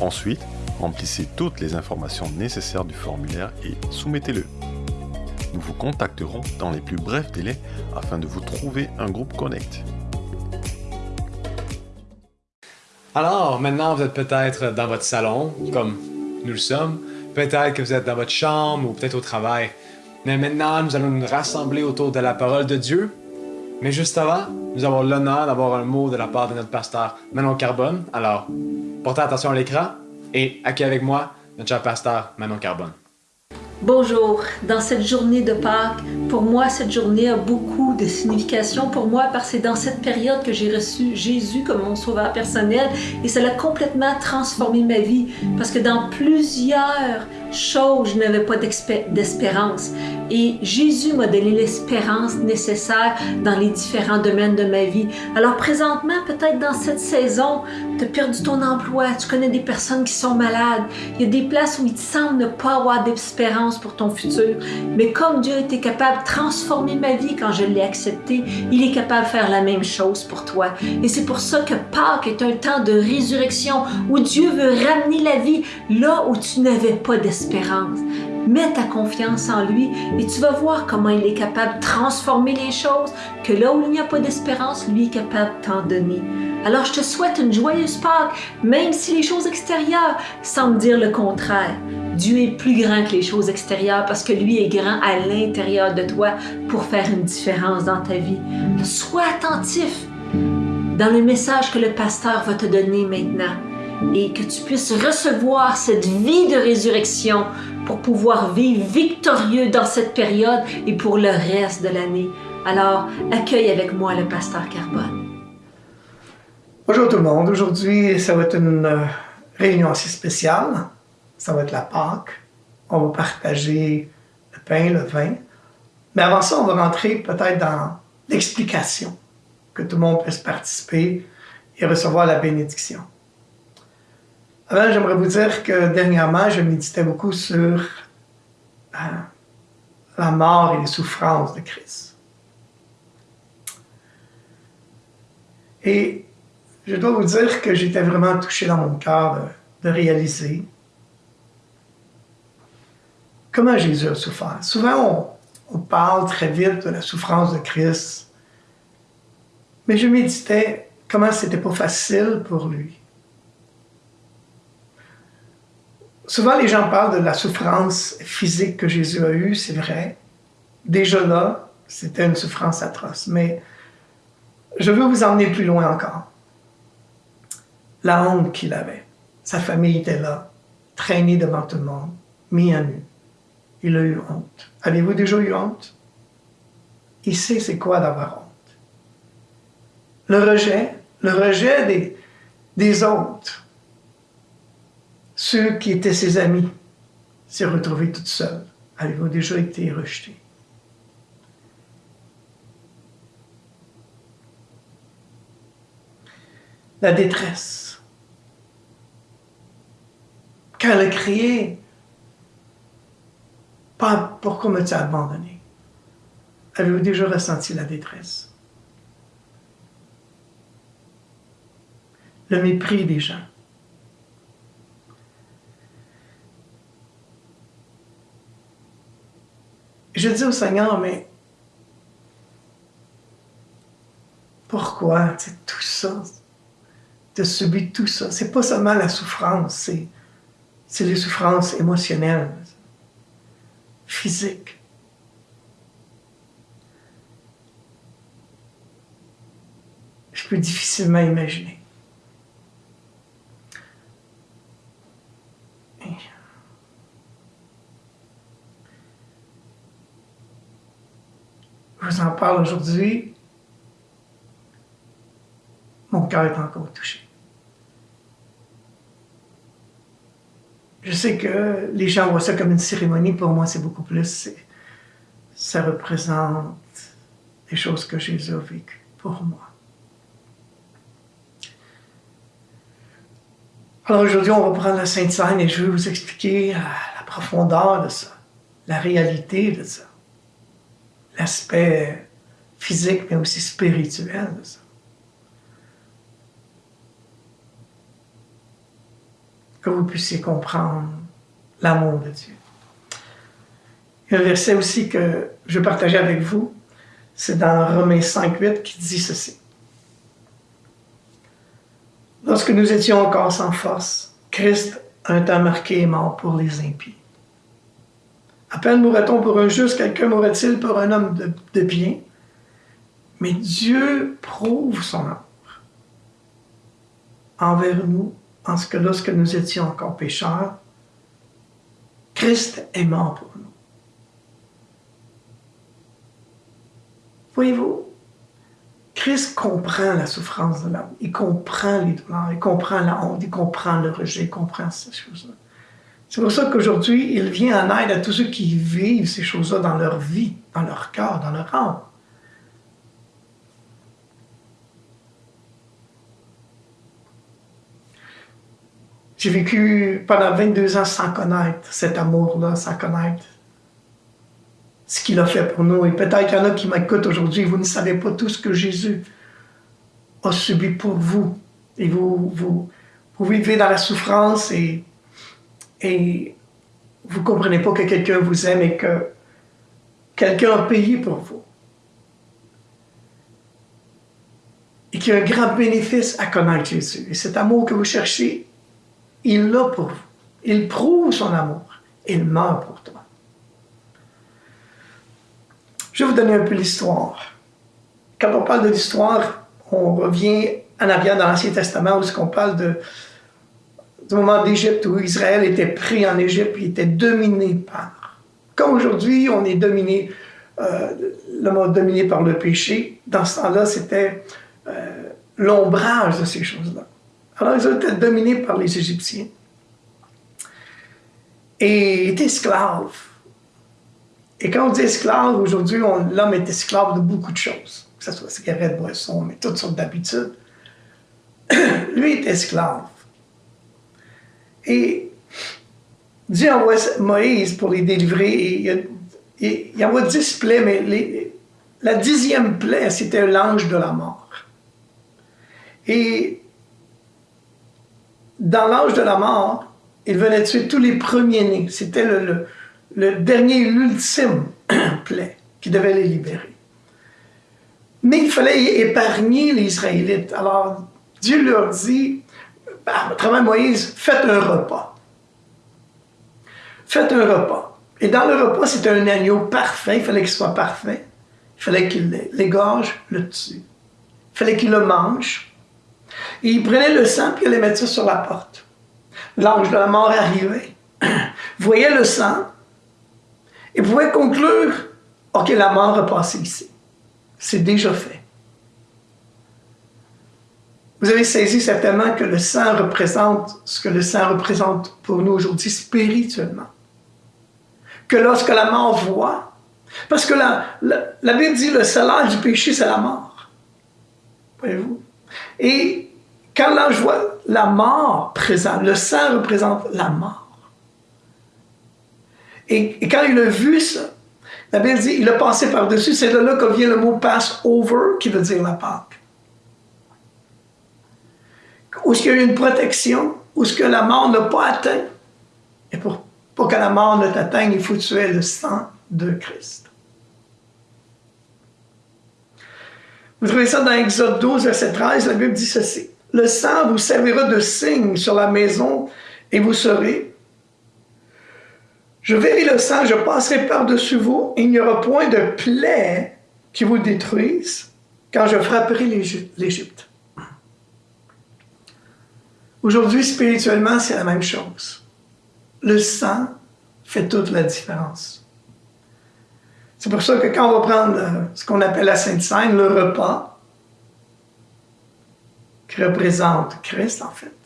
Ensuite, remplissez toutes les informations nécessaires du formulaire et soumettez-le. Nous vous contacterons dans les plus brefs délais afin de vous trouver un groupe Connect. Alors, maintenant, vous êtes peut-être dans votre salon, comme nous le sommes. Peut-être que vous êtes dans votre chambre ou peut-être au travail. Mais maintenant, nous allons nous rassembler autour de la parole de Dieu. Mais juste avant, nous avons l'honneur d'avoir un mot de la part de notre pasteur Manon Carbone. Alors, portez attention à l'écran et accueillez avec moi? Notre cher pasteur Manon Carbone. Bonjour, dans cette journée de Pâques, pour moi cette journée a beaucoup de signification. Pour moi parce que c'est dans cette période que j'ai reçu Jésus comme mon sauveur personnel et ça a complètement transformé ma vie parce que dans plusieurs choses je n'avais pas d'espérance et Jésus m'a donné l'espérance nécessaire dans les différents domaines de ma vie. Alors présentement, peut-être dans cette saison, tu as perdu ton emploi, tu connais des personnes qui sont malades, il y a des places où il te semble ne pas avoir d'espérance pour ton futur. Mais comme Dieu était capable de transformer ma vie quand je l'ai accepté, il est capable de faire la même chose pour toi. Et c'est pour ça que Pâques est un temps de résurrection où Dieu veut ramener la vie là où tu n'avais pas d'espérance. Mets ta confiance en lui et tu vas voir comment il est capable de transformer les choses, que là où il n'y a pas d'espérance, lui est capable de t'en donner. Alors je te souhaite une joyeuse Pâques, même si les choses extérieures semblent dire le contraire. Dieu est plus grand que les choses extérieures parce que lui est grand à l'intérieur de toi pour faire une différence dans ta vie. Sois attentif dans le message que le pasteur va te donner maintenant et que tu puisses recevoir cette vie de résurrection pour pouvoir vivre victorieux dans cette période et pour le reste de l'année. Alors, accueille avec moi le pasteur Carbone. Bonjour tout le monde. Aujourd'hui, ça va être une euh, réunion assez spéciale. Ça va être la Pâque. On va partager le pain, le vin. Mais avant ça, on va rentrer peut-être dans l'explication, que tout le monde puisse participer et recevoir la bénédiction. Alors, j'aimerais vous dire que dernièrement, je méditais beaucoup sur euh, la mort et les souffrances de Christ. Et je dois vous dire que j'étais vraiment touché dans mon cœur de, réaliser comment Jésus a souffert. Souvent, on, on parle très vite de la souffrance de Christ, mais je méditais comment c'était pas facile pour lui Souvent, les gens parlent de la souffrance physique que Jésus a eue, c'est vrai. Déjà là, c'était une souffrance atroce. Mais je veux vous emmener plus loin encore. La honte qu'il avait. Sa famille était là, traînée devant tout le monde, mis à nu. Il a eu honte. Avez-vous déjà eu honte? Il sait c'est quoi d'avoir honte. Le rejet, le rejet des, des autres, ceux qui étaient ses amis s'est retrouvé toute seule. Avez-vous déjà été rejeté? La détresse. Quand elle a crié, pas pourquoi m'as-tu abandonné? Avez-vous déjà ressenti la détresse? le mépris des gens. Je dis au Seigneur, mais pourquoi tout ça, de subir tout ça? C'est pas seulement la souffrance, c'est, c'est les souffrances émotionnelles, physiques. Je peux difficilement imaginer. Je vous en parle aujourd'hui. Mon cœur est encore touché. Je sais que les gens voient ça comme une cérémonie. Pour moi, c'est beaucoup plus. Ça représente des choses que Jésus a vécues pour moi. Alors aujourd'hui, on va prendre la Sainte Seine et je vais vous expliquer la profondeur de ça, la réalité de ça, l'aspect physique mais aussi spirituel de ça. Que vous puissiez comprendre l'amour de Dieu. Il y a un verset aussi que je partager avec vous, c'est dans Romains 5.8 qui dit ceci. Lorsque nous étions encore sans force, Christ, un temps marqué, est mort pour les impies. À peine mourrait-on pour un juste, quelqu'un mourrait-il pour un homme de, bien? Mais Dieu prouve son amour envers nous en que lorsque nous étions encore pécheurs, Christ est mort pour nous. Voyez-vous, Christ comprend la souffrance de l'homme, il comprend les douleurs, il comprend la honte, il comprend le rejet, il comprend ces choses-là. C'est pour ça qu'aujourd'hui, il vient en aide à tous ceux qui vivent ces choses-là dans leur vie, dans leur cœur, dans leur âme. J'ai vécu pendant 22 ans sans connaître cet amour-là, sans connaître ce qu'il a fait pour nous. Et peut-être qu'il y en a qui m'écoutent aujourd'hui, vous ne savez pas tout ce que Jésus a subi pour vous. Et vous, vous, vous vivez dans la souffrance et, et vous ne comprenez pas que quelqu'un vous aime et que quelqu'un a payé pour vous. Et qu'il y a un grand bénéfice à connaître Jésus. Et cet amour que vous cherchez, il l'a pour vous. Il prouve son amour. Il meurt pour toi. Je vais vous donner un peu l'histoire. Quand on parle de l'histoire, on revient en arrière dans l'Ancien Testament où on parle de, du moment d'Égypte où Israël était pris en Égypte et était dominé par. Comme aujourd'hui, on est dominé, euh, le monde dominé par le péché. Dans ce temps-là, c'était euh, l'ombrage de ces choses-là. Alors, ils ont été dominés par les Égyptiens et étaient esclaves. Et quand on dit esclave, aujourd'hui, l'homme est esclave de beaucoup de choses, que ce soit cigarette, boisson, mais toutes sortes d'habitudes. Lui est esclave. Et Dieu envoie Moïse pour les délivrer. Et il, il envoie dix plaies, mais la dixième plaie, c'était l'ange de la mort. Et dans l'âge de la mort, il venait tuer tous les premiers-nés. C'était le, le, dernier, l'ultime plaie qui devait les libérer. Mais il fallait épargner les Israélites. Alors, Dieu leur dit, à Moïse, faites un repas. Faites un repas. Et dans le repas, c'était un agneau parfait. Il fallait qu'il soit parfait. Il fallait qu'il l'égorge, le tue. Il fallait qu'il le mange. Il prenait le sang et il allait mettre ça sur la porte. L'ange de la mort arrivait, voyait le sang et pouvait conclure Ok, la mort a passé ici. C'est déjà fait. Vous avez saisi certainement que le sang représente ce que le sang représente pour nous aujourd'hui spirituellement. Que lorsque la mort voit, parce que la, Bible dit le salaire du péché, c'est la mort. Voyez-vous? Et quand l'ange voit la mort présente, le sang représente la mort. Et, quand il a vu ça, la Bible dit, il a passé par-dessus, c'est de là que vient le mot pass over, qui veut dire la Pâque. Où qu'il y a eu une protection, où ce que la mort n'a pas atteint? Et pour, pour que la mort ne t'atteigne, il faut tuer le sang de Christ. Vous trouvez ça dans Exode 12, verset 13, la Bible dit ceci. Le sang vous servira de signe sur la maison et vous serez. Je verrai le sang, je passerai par-dessus vous, et il n'y aura point de plaie qui vous détruise quand je frapperai l'Égypte. Aujourd'hui, spirituellement, c'est la même chose. Le sang fait toute la différence. C'est pour ça que quand on va prendre euh, ce qu'on appelle la Sainte Seine, le repas, qui représente Christ en fait,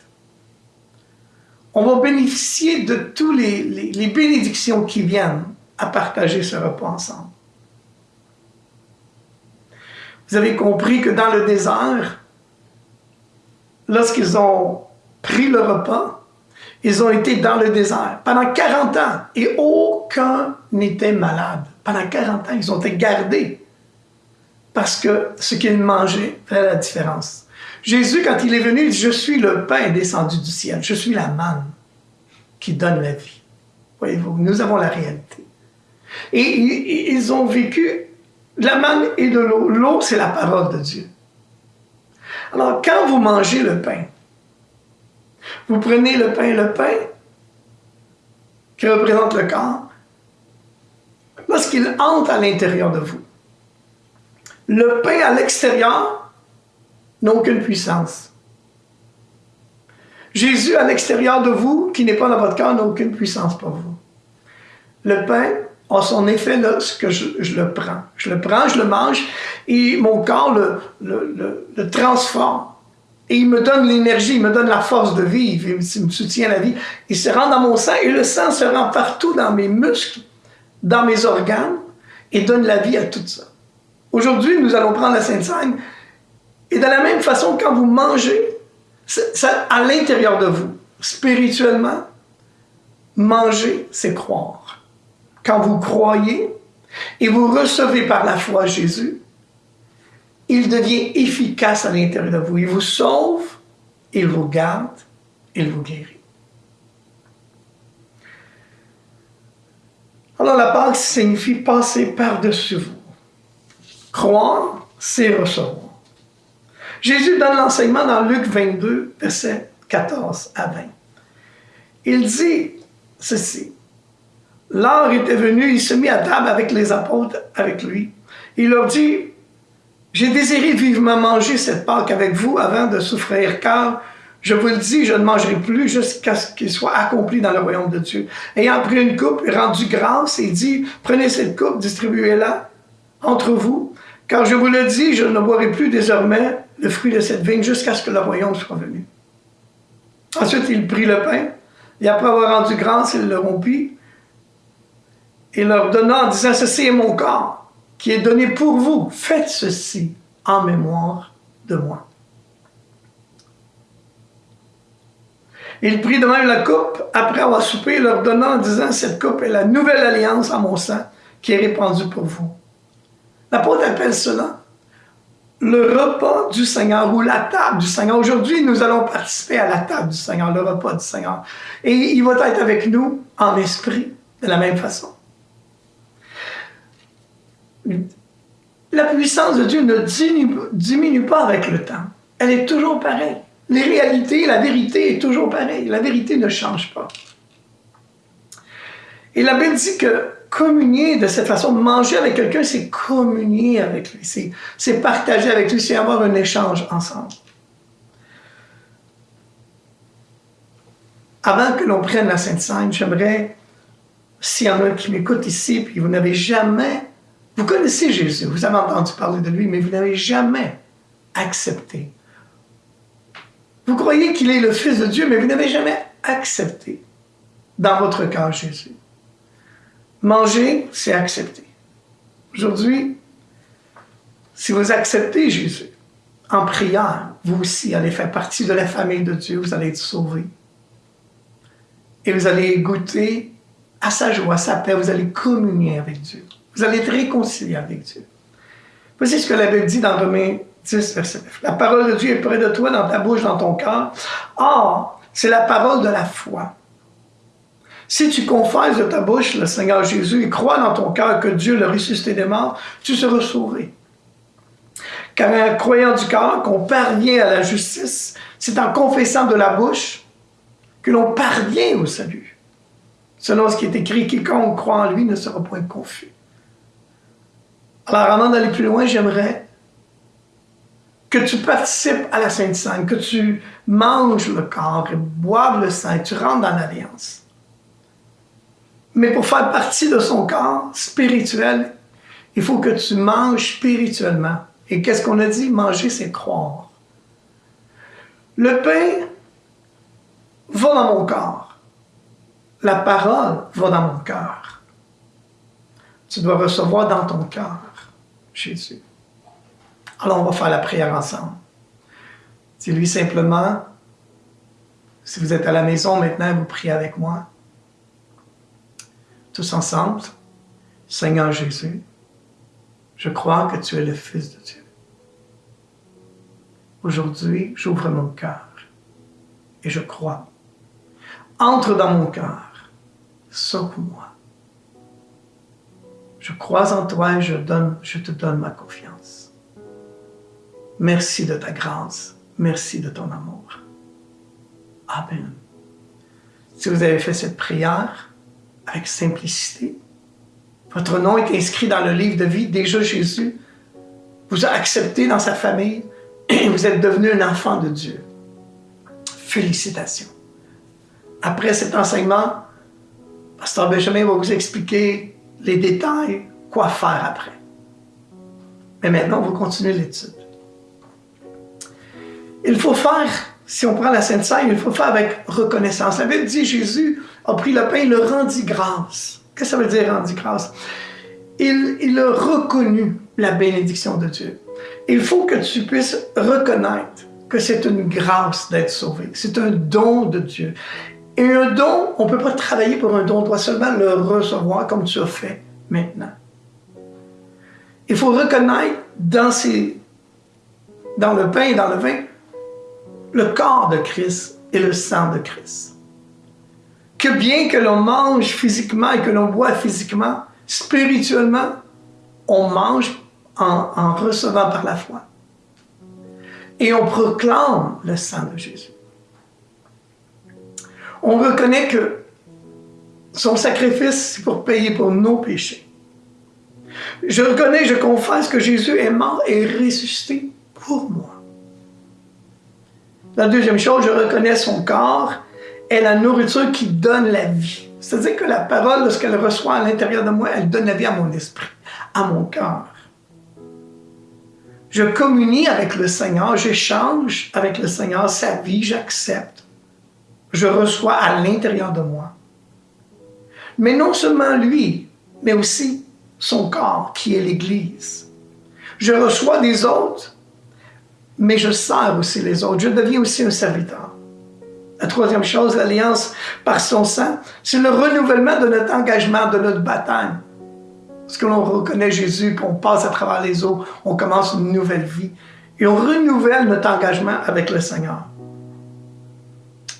on va bénéficier de toutes les, les bénédictions qui viennent à partager ce repas ensemble. Vous avez compris que dans le désert, lorsqu'ils ont pris le repas, ils ont été dans le désert pendant 40 ans et aucun n'était malade. Pendant 40 ans, ils ont été gardés parce que ce qu'ils mangeaient fait la différence. Jésus, quand il est venu, il dit, je suis le pain descendu du ciel, je suis la manne qui donne la vie. Voyez-vous, nous avons la réalité. Et ils ont vécu la manne et de l'eau. L'eau, c'est la parole de Dieu. Alors, quand vous mangez le pain, vous prenez le pain, le pain, qui représente le corps, lorsqu'il entre à l'intérieur de vous, le pain à l'extérieur n'a aucune puissance. Jésus à l'extérieur de vous, qui n'est pas dans votre corps, n'a aucune puissance pour vous. Le pain a son effet lorsque je, le prends. Je le prends, je le mange, et mon corps le, transforme. Et il me donne l'énergie, il me donne la force de vivre, il me soutient la vie. Il se rend dans mon sang, et le sang se rend partout dans mes muscles, dans mes organes, et donne la vie à tout ça. Aujourd'hui, nous allons prendre la Sainte Seine, et de la même façon, quand vous mangez, à l'intérieur de vous, spirituellement, manger, c'est croire quand vous croyez et vous recevez par la foi Jésus, il devient efficace à l'intérieur de vous. Il vous sauve, il vous garde, il vous guérit. Alors la Pâque signifie passer par-dessus vous. Croire, c'est recevoir. Jésus donne l'enseignement dans Luc 22, verset 14 à 20. Il dit ceci. L'heure était venue, il se mit à table avec les apôtres, avec lui. Il leur dit, j'ai désiré vivement manger cette Pâque avec vous avant de souffrir, car je vous le dis, je ne mangerai plus jusqu'à ce qu'il soit accompli dans le royaume de Dieu. Ayant pris une coupe et rendu grâce, il dit, prenez cette coupe, distribuez-la entre vous, car je vous le dis, je ne boirai plus désormais le fruit de cette vigne jusqu'à ce que le royaume soit venu. Ensuite, il prit le pain, et après avoir rendu grâce, il le rompit et leur donnant en disant, ceci est mon corps qui est donné pour vous. Faites ceci en mémoire de moi. Il prit de même la coupe après avoir soupé, leur donnant en disant, cette coupe est la nouvelle alliance en mon sang qui est répandue pour vous. L'apôtre appelle cela le repas du Seigneur ou la table du Seigneur. Aujourd'hui, nous allons participer à la table du Seigneur, le repas du Seigneur. Et il va être avec nous en esprit de la même façon. La puissance de Dieu ne diminue, pas avec le temps. Elle est toujours pareille. Les réalités, la vérité est toujours pareille. La vérité ne change pas. Et la Bible dit que communier de cette façon, manger avec quelqu'un, c'est communier avec lui, c'est partager avec lui, c'est avoir un échange ensemble. Avant que l'on prenne la Sainte Seine, j'aimerais, s'il y en a qui m'écoutent ici, puis vous n'avez jamais vous connaissez Jésus, vous avez entendu parler de lui, mais vous n'avez jamais accepté. Vous croyez qu'il est le Fils de Dieu, mais vous n'avez jamais accepté dans votre cœur Jésus. Manger, c'est accepter. Aujourd'hui, si vous acceptez Jésus en prière, vous aussi allez faire partie de la famille de Dieu, vous allez être sauvés. Et vous allez goûter à sa joie, à sa paix, vous allez communier avec Dieu. Vous allez être réconcilié avec Dieu. Voici ce que la Bible dit dans Romains 10, verset 9. La parole de Dieu est près de toi, dans ta bouche, dans ton cœur. Or, c'est la parole de la foi. Si tu confesses de ta bouche le Seigneur Jésus et crois dans ton cœur que Dieu l'a ressuscité des morts, tu seras sauvé. Car un croyant du cœur qu'on parvient à la justice, c'est en confessant de la bouche que l'on parvient au salut. Selon ce qui est écrit, quiconque croit en lui ne sera point confus. Alors, avant d'aller plus loin, j'aimerais que tu participes à la Sainte Seine, que tu manges le corps et boives le sang, et tu rentres dans l'alliance. Mais pour faire partie de son corps spirituel, il faut que tu manges spirituellement. Et qu'est-ce qu'on a dit? Manger, c'est croire. Le pain va dans mon corps. La parole va dans mon cœur. Tu dois recevoir dans ton cœur Jésus. Alors on va faire la prière ensemble. Dis-lui simplement, si vous êtes à la maison maintenant, vous priez avec moi. Tous ensemble, Seigneur Jésus, je crois que tu es le Fils de Dieu. Aujourd'hui, j'ouvre mon cœur et je crois. Entre dans mon cœur, sauve-moi. Je crois en toi et je, te donne ma confiance. Merci de ta grâce. Merci de ton amour. Amen. Si vous avez fait cette prière avec simplicité, votre nom est inscrit dans le livre de vie. Déjà, Jésus vous a accepté dans sa famille et vous êtes devenu un enfant de Dieu. Félicitations. Après cet enseignement, Pasteur Benjamin va vous expliquer les détails, quoi faire après. Mais maintenant, on va continuer l'étude. Il faut faire, si on prend la Sainte Seine, il faut faire avec reconnaissance. La Bible dit Jésus a pris le pain, il le rendit grâce. Qu'est-ce que ça veut dire rendit grâce? Il, il a reconnu la bénédiction de Dieu. Il faut que tu puisses reconnaître que c'est une grâce d'être sauvé. C'est un don de Dieu. Et un don, on ne peut pas travailler pour un don, on doit seulement le recevoir comme tu as fait maintenant. Il faut reconnaître dans, le pain et dans le vin le corps de Christ et le sang de Christ. Que bien que l'on mange physiquement et que l'on boit physiquement, spirituellement, on mange en recevant par la foi. Et on proclame le sang de Jésus. On reconnaît que son sacrifice, c'est pour payer pour nos péchés. Je reconnais, je confesse que Jésus est mort et ressuscité pour moi. La deuxième chose, je reconnais son corps est la nourriture qui donne la vie. C'est-à-dire que la parole, lorsqu'elle reçoit à l'intérieur de moi, elle donne la vie à mon esprit, à mon cœur. Je communie avec le Seigneur, j'échange avec le Seigneur sa vie, j'accepte. Je reçois à l'intérieur de moi. Mais non seulement lui, mais aussi son corps qui est l'Église. Je reçois des autres, mais je sers aussi les autres. Je deviens aussi un serviteur. La troisième chose, l'alliance par son sang, c'est le renouvellement de notre engagement, de notre baptême. Parce que l'on reconnaît Jésus, qu'on passe à travers les eaux, on commence une nouvelle vie. Et on renouvelle notre engagement avec le Seigneur.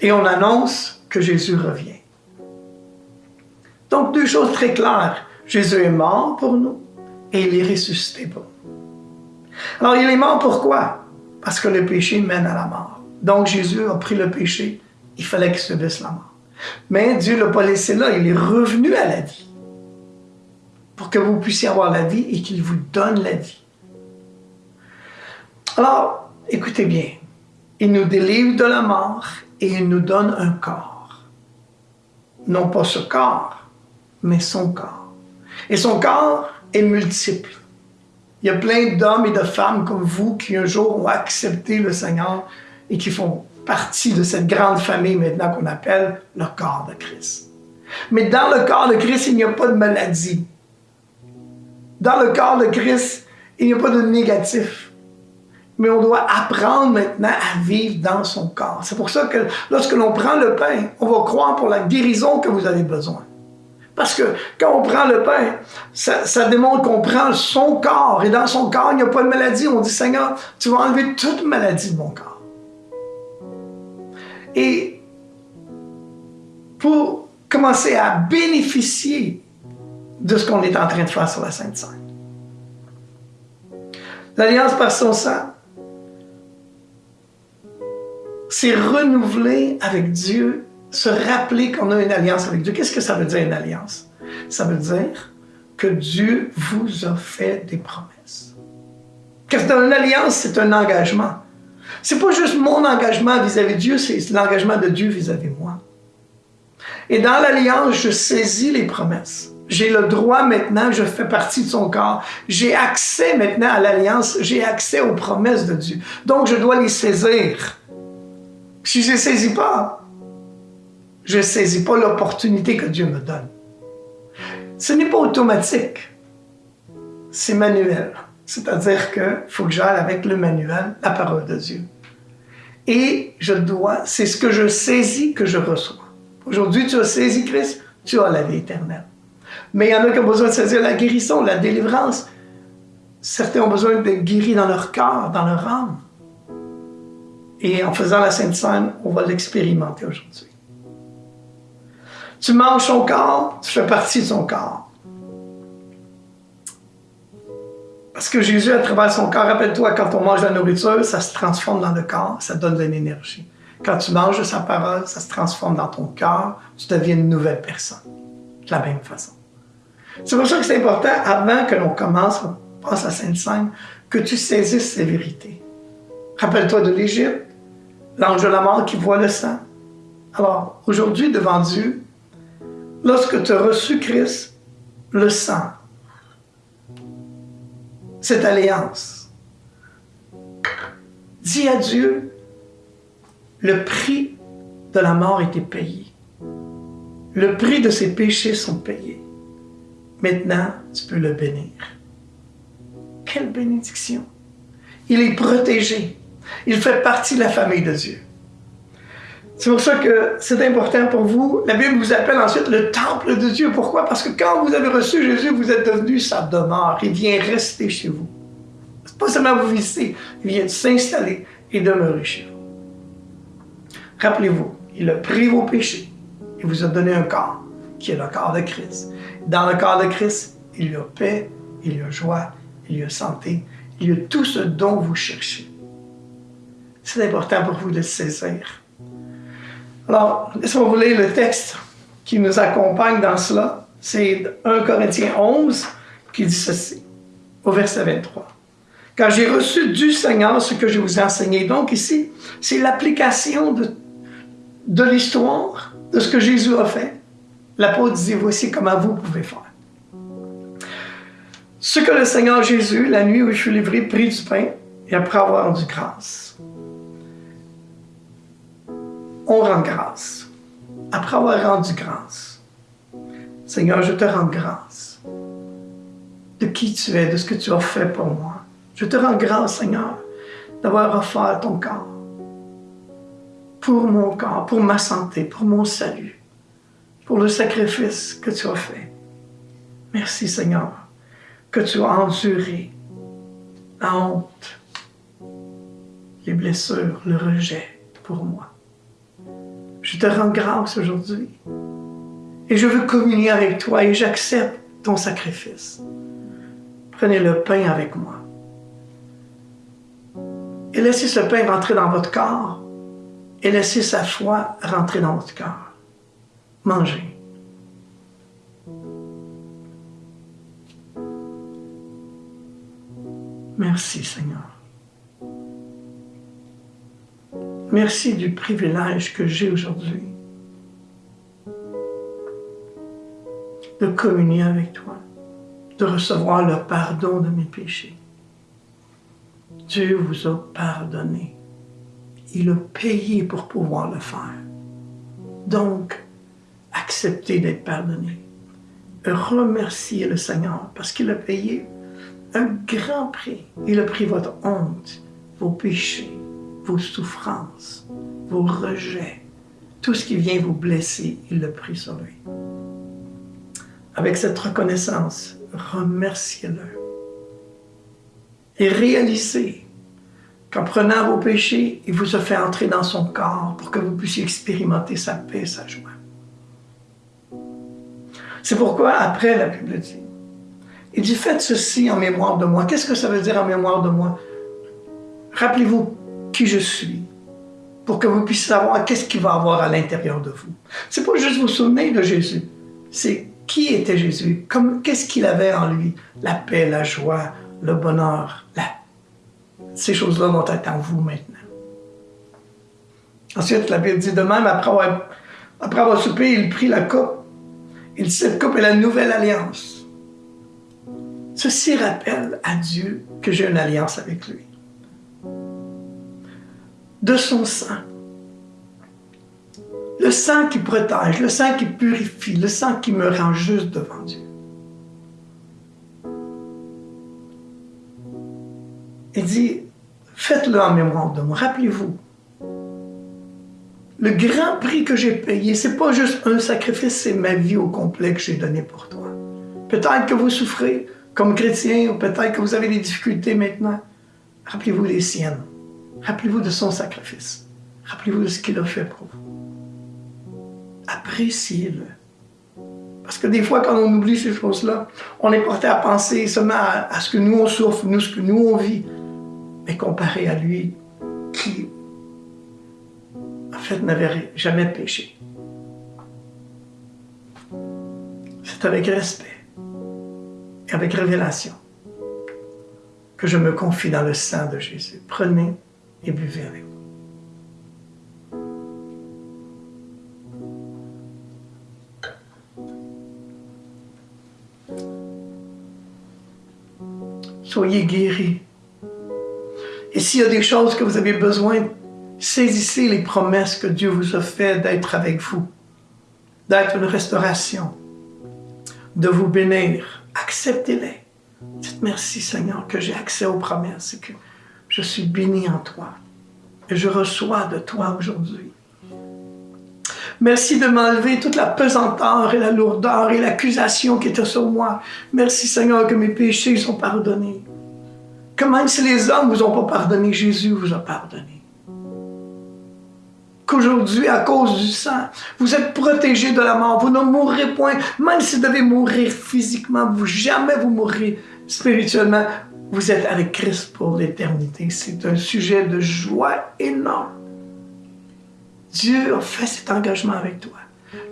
Et on annonce que Jésus revient. Donc, deux choses très claires. Jésus est mort pour nous et il est ressuscité pour nous. Alors, il est mort pourquoi? Parce que le péché mène à la mort. Donc, Jésus a pris le péché. Il fallait qu'il subisse la mort. Mais Dieu ne l'a pas laissé là. Il est revenu à la vie pour que vous puissiez avoir la vie et qu'il vous donne la vie. Alors, écoutez bien. Il nous délivre de la mort et il nous donne un corps. Non pas ce corps, mais son corps. Et son corps est multiple. Il y a plein d'hommes et de femmes comme vous qui un jour ont accepté le Seigneur et qui font partie de cette grande famille maintenant qu'on appelle le corps de Christ. Mais dans le corps de Christ, il n'y a pas de maladie. Dans le corps de Christ, il n'y a pas de négatif. Mais on doit apprendre maintenant à vivre dans son corps. C'est pour ça que lorsque l'on prend le pain, on va croire pour la guérison que vous avez besoin. Parce que quand on prend le pain, ça, démontre qu'on prend son corps. Et dans son corps, il n'y a pas de maladie. On dit, Seigneur, tu vas enlever toute maladie de mon corps. Et pour commencer à bénéficier de ce qu'on est en train de faire sur la Sainte Seine. L'alliance par son sang, c'est renouveler avec Dieu, se rappeler qu'on a une alliance avec Dieu. Qu'est-ce que ça veut dire une alliance? Ça veut dire que Dieu vous a fait des promesses. Parce que dans une alliance, c'est un engagement. C'est pas juste mon engagement vis-à-vis Dieu, c'est l'engagement de Dieu vis-à-vis de moi. Et dans l'alliance, je saisis les promesses. J'ai le droit maintenant, je fais partie de son corps. J'ai accès maintenant à l'alliance, j'ai accès aux promesses de Dieu. Donc, je dois les saisir. Si je ne saisis pas, je ne saisis pas l'opportunité que Dieu me donne. Ce n'est pas automatique, c'est manuel. C'est-à-dire qu'il faut que j'aille avec le manuel, la parole de Dieu. Et je dois, c'est ce que je saisis que je reçois. Aujourd'hui, tu as saisi Christ, tu as la vie éternelle. Mais il y en a qui ont besoin de saisir la guérison, la délivrance. Certains ont besoin d'être guéris dans leur cœur, dans leur âme. Et en faisant la Sainte Seine, on va l'expérimenter aujourd'hui. Tu manges son corps, tu fais partie de son corps. Parce que Jésus, à travers son corps, rappelle-toi, quand on mange la nourriture, ça se transforme dans le corps, ça donne de l'énergie. Quand tu manges sa parole, ça se transforme dans ton cœur, tu deviens une nouvelle personne. De la même façon. C'est pour ça que c'est important, avant que l'on commence, on passe à Sainte-Seine, que tu saisisses ces vérités. Rappelle-toi de l'Égypte, l'ange de la mort qui voit le sang. Alors, aujourd'hui, devant Dieu, lorsque tu as reçu Christ, le sang, cette alliance, dis à Dieu, le prix de la mort était payé. Le prix de ses péchés sont payés. Maintenant, tu peux le bénir. Quelle bénédiction! Il est protégé. Il fait partie de la famille de Dieu. C'est pour ça que c'est important pour vous. La Bible vous appelle ensuite le temple de Dieu. Pourquoi? Parce que quand vous avez reçu Jésus, vous êtes devenu sa demeure. Il vient rester chez vous. C'est pas seulement vous visiter, il vient s'installer et demeurer chez vous. Rappelez-vous, il a pris vos péchés. Il vous a donné un corps, qui est le corps de Christ. Dans le corps de Christ, il y a paix, il y a joie, il y a santé, il y a tout ce dont vous cherchez. C'est important pour vous de saisir. Alors, laissez-moi vous lire le texte qui nous accompagne dans cela. C'est 1 Corinthiens 11 qui dit ceci, au verset 23. Car j'ai reçu du Seigneur ce que je vous ai enseigné. Donc ici, c'est l'application de, de l'histoire, de ce que Jésus a fait. L'apôtre dit, voici comment vous pouvez faire. Ce que le Seigneur Jésus, la nuit où je suis livré, prit du pain et après avoir rendu grâce on rend grâce. Après avoir rendu grâce, Seigneur, je te rends grâce de qui tu es, de ce que tu as fait pour moi. Je te rends grâce, Seigneur, d'avoir offert ton corps pour mon corps, pour ma santé, pour mon salut, pour le sacrifice que tu as fait. Merci, Seigneur, que tu as enduré la honte, les blessures, le rejet pour moi. Je te rends grâce aujourd'hui. Et je veux communier avec toi et j'accepte ton sacrifice. Prenez le pain avec moi. Et laissez ce pain rentrer dans votre corps et laissez sa foi rentrer dans votre cœur. Mangez. Merci Seigneur. Merci du privilège que j'ai aujourd'hui de communier avec toi, de recevoir le pardon de mes péchés. Dieu vous a pardonné. Il a payé pour pouvoir le faire. Donc, acceptez d'être pardonné. Remerciez le Seigneur parce qu'il a payé un grand prix. Il a pris votre honte, vos péchés, vos souffrances, vos rejets, tout ce qui vient vous blesser, il l'a pris sur lui. avec cette reconnaissance, remerciez-le. Et réalisez qu'en prenant vos péchés, il vous a fait entrer dans son corps pour que vous puissiez expérimenter sa paix, sa joie. C'est pourquoi, après, la Bible dit, il dit, faites ceci en mémoire de moi. Qu'est-ce que ça veut dire en mémoire de moi? Rappelez-vous qui je suis pour que vous puissiez savoir qu'est-ce qu'il va avoir à l'intérieur de vous. C'est pas juste vous souvenir de Jésus, c'est qui était Jésus, qu'est-ce qu'il avait en lui, la paix, la joie, le bonheur, ces choses-là vont être en vous maintenant. Ensuite, la Bible dit de même, après avoir, après avoir soupé, il prit la coupe. Il dit, cette coupe est la nouvelle alliance. Ceci rappelle à Dieu que j'ai une alliance avec lui de son sang. Le sang qui protège, le sang qui purifie, le sang qui me rend juste devant Dieu. Il dit, faites-le en mémoire de moi. Rappelez-vous, le grand prix que j'ai payé, c'est pas juste un sacrifice, c'est ma vie au complet que j'ai donné pour toi. Peut-être que vous souffrez comme chrétien, ou peut-être que vous avez des difficultés maintenant. Rappelez-vous les siennes. Rappelez-vous de son sacrifice. Rappelez-vous de ce qu'il a fait pour vous. Appréciez-le. Parce que des fois, quand on oublie ces choses-là, on est porté à penser seulement à, ce que nous on souffre, nous, ce que nous on vit. Mais comparé à lui, qui, en fait, n'avait jamais péché. C'est avec respect et avec révélation que je me confie dans le sang de Jésus. Prenez et buvez avec vous. Soyez guéris. Et s'il y a des choses que vous avez besoin, saisissez les promesses que Dieu vous a faites d'être avec vous, d'être une restauration, de vous bénir. Acceptez-les. Dites merci Seigneur que j'ai accès aux promesses je suis béni en toi et je reçois de toi aujourd'hui. Merci de m'enlever toute la pesanteur et la lourdeur et l'accusation qui était sur moi. Merci Seigneur que mes péchés sont pardonnés. Que même si les hommes ne vous ont pas pardonné, Jésus vous a pardonné. Qu'aujourd'hui, à cause du sang, vous êtes protégés de la mort. Vous ne mourrez point. Même si vous devez mourir physiquement, vous jamais vous mourrez spirituellement. Vous êtes avec Christ pour l'éternité. C'est un sujet de joie énorme. Dieu a fait cet engagement avec toi.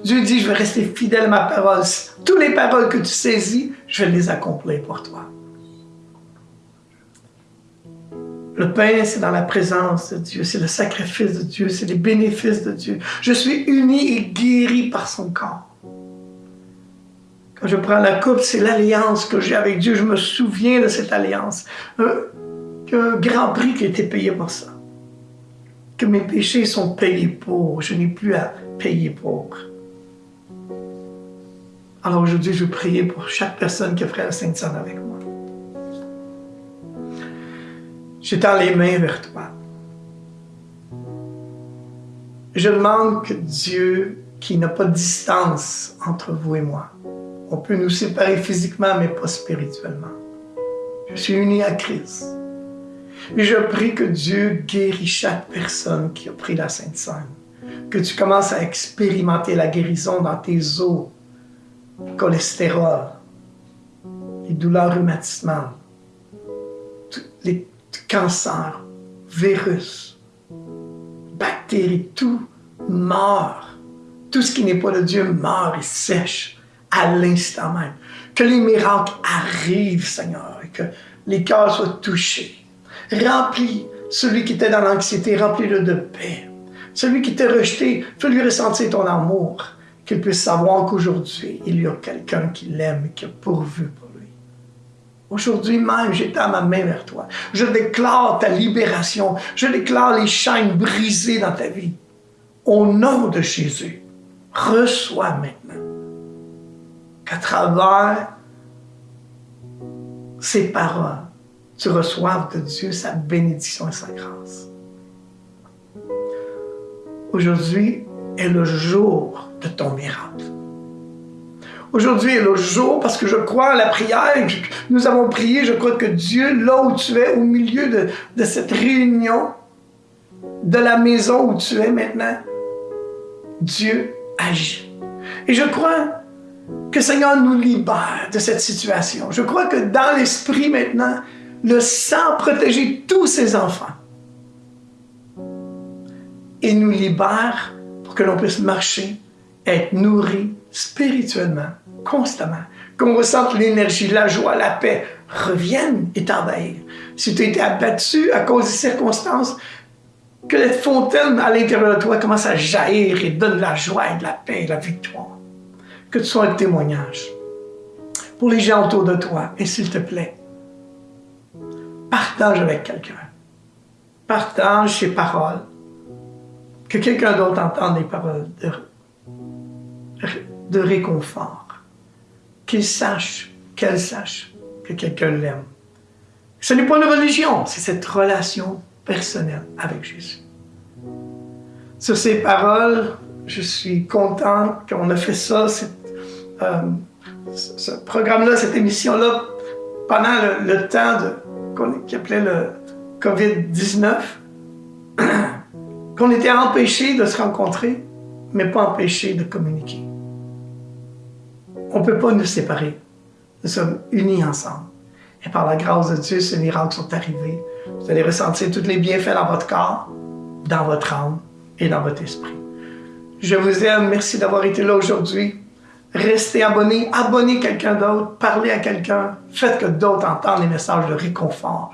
Dieu dit, je vais rester fidèle à ma parole. Toutes les paroles que tu saisis, je vais les accomplir pour toi. Le pain, c'est dans la présence de Dieu, c'est le sacrifice de Dieu, c'est les bénéfices de Dieu. Je suis uni et guéri par son corps. Quand je prends la coupe, c'est l'alliance que j'ai avec Dieu. Je me souviens de cette alliance. Un, grand prix qui a été payé pour ça. Que mes péchés sont payés pour. Je n'ai plus à payer pour. Alors aujourd'hui, je veux prier pour chaque personne qui a fait la Sainte Seine avec moi. J'étends les mains vers toi. Je demande que Dieu, qui n'a pas de distance entre vous et moi, on peut nous séparer physiquement, mais pas spirituellement. Je suis uni à Christ. Et je prie que Dieu guérit chaque personne qui a pris la Sainte Seine. Que tu commences à expérimenter la guérison dans tes os, cholestérol, les douleurs rhumatismales, les cancers, virus, bactéries, tout meurt. Tout ce qui n'est pas de Dieu meurt et sèche à l'instant même. Que les miracles arrivent, Seigneur, et que les cœurs soient touchés. Remplis celui qui était dans l'anxiété, remplis-le de paix. Celui qui t'a rejeté, fais-lui ressentir ton amour, qu'il puisse savoir qu'aujourd'hui, il y a quelqu'un qui l'aime et qui a pourvu pour lui. Aujourd'hui même, j'étends ma main vers toi. Je déclare ta libération. Je déclare les chaînes brisées dans ta vie. Au nom de Jésus, reçois maintenant qu'à travers ces paroles, tu reçoives de Dieu sa bénédiction et sa grâce. Aujourd'hui est le jour de ton miracle. Aujourd'hui est le jour parce que je crois à la prière. Nous avons prié. Je crois que Dieu, là où tu es, au milieu de, de cette réunion, de la maison où tu es maintenant, Dieu agit. Et je crois que Seigneur nous libère de cette situation. Je crois que dans l'esprit maintenant, le sang protéger tous ses enfants et nous libère pour que l'on puisse marcher, être nourri spirituellement, constamment, qu'on ressente l'énergie, la joie, la paix reviennent et t'envahir. Si tu as été abattu à cause des circonstances, que cette fontaine à l'intérieur de toi commence à jaillir et donne la joie et de la paix et la victoire. Que tu sois un témoignage pour les gens autour de toi. Et s'il te plaît, partage avec quelqu'un. Partage ces paroles. Que quelqu'un d'autre entende des paroles de, réconfort. Qu'il sache, qu'elle sache que quelqu'un l'aime. Ce n'est pas une religion, c'est cette relation personnel avec Jésus. Sur ces paroles, je suis content qu'on a fait ça, ce programme-là, cette émission-là, pendant le, temps qu'on appelait le COVID-19, qu'on était empêchés de se rencontrer, mais pas empêchés de communiquer. On ne peut pas nous séparer. Nous sommes unis ensemble. Et par la grâce de Dieu, ces miracles sont arrivés. Vous allez ressentir tous les bienfaits dans votre corps, dans votre âme et dans votre esprit. Je vous aime. Merci d'avoir été là aujourd'hui. Restez abonnés, abonnez quelqu'un d'autre, parlez à quelqu'un, faites que d'autres entendent les messages de réconfort.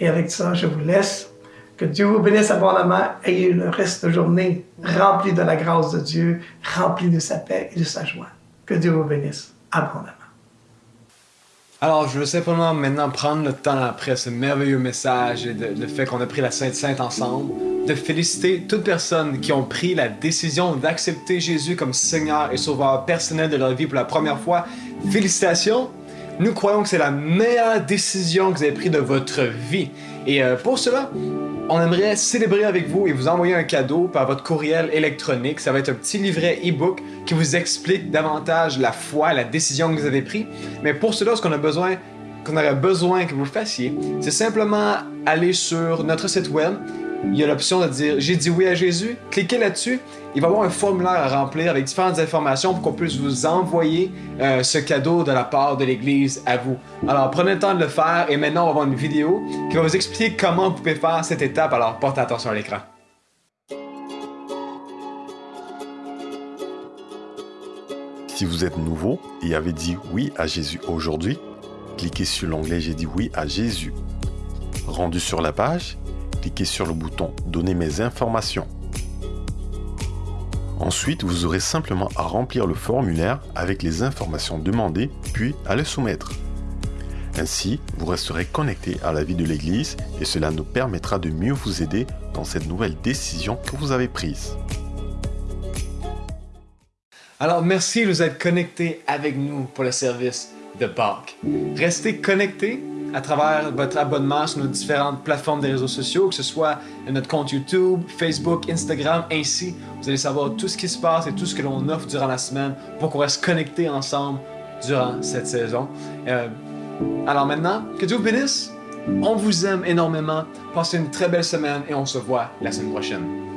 Et avec ça, je vous laisse. Que Dieu vous bénisse abondamment. Ayez le reste de journée rempli de la grâce de Dieu, rempli de sa paix et de sa joie. Que Dieu vous bénisse abondamment. Alors, je veux simplement maintenant prendre le temps après ce merveilleux message et le fait qu'on a pris la Sainte Sainte ensemble, de féliciter toutes personnes qui ont pris la décision d'accepter Jésus comme Seigneur et Sauveur personnel de leur vie pour la première fois. Félicitations! Nous croyons que c'est la meilleure décision que vous avez prise de votre vie. Et euh, pour cela, on aimerait célébrer avec vous et vous envoyer un cadeau par votre courriel électronique. Ça va être un petit livret e-book qui vous explique davantage la foi, la décision que vous avez prise. Mais pour cela, ce qu'on a besoin, qu'on aurait besoin que vous fassiez, c'est simplement aller sur notre site web il y a l'option de dire j'ai dit oui à Jésus. Cliquez là-dessus. Il va y avoir un formulaire à remplir avec différentes informations pour qu'on puisse vous envoyer euh, ce cadeau de la part de l'Église à vous. Alors prenez le temps de le faire et maintenant on va voir une vidéo qui va vous expliquer comment vous pouvez faire cette étape. Alors portez attention à l'écran. Si vous êtes nouveau et avez dit oui à Jésus aujourd'hui, cliquez sur l'onglet J'ai dit oui à Jésus. Rendu sur la page, cliquez sur le bouton Donner mes informations. Ensuite, vous aurez simplement à remplir le formulaire avec les informations demandées, puis à le soumettre. Ainsi, vous resterez connecté à la vie de l'Église et cela nous permettra de mieux vous aider dans cette nouvelle décision que vous avez prise. Alors merci vous être connecté avec nous pour le service de Pâques. Restez connectés à travers votre abonnement sur nos différentes plateformes des réseaux sociaux, que ce soit notre compte YouTube, Facebook, Instagram, ainsi vous allez savoir tout ce qui se passe et tout ce que l'on offre durant la semaine pour qu'on reste connectés ensemble durant cette saison. Euh, alors maintenant, que Dieu vous bénisse. On vous aime énormément. Passez une très belle semaine et on se voit la semaine prochaine.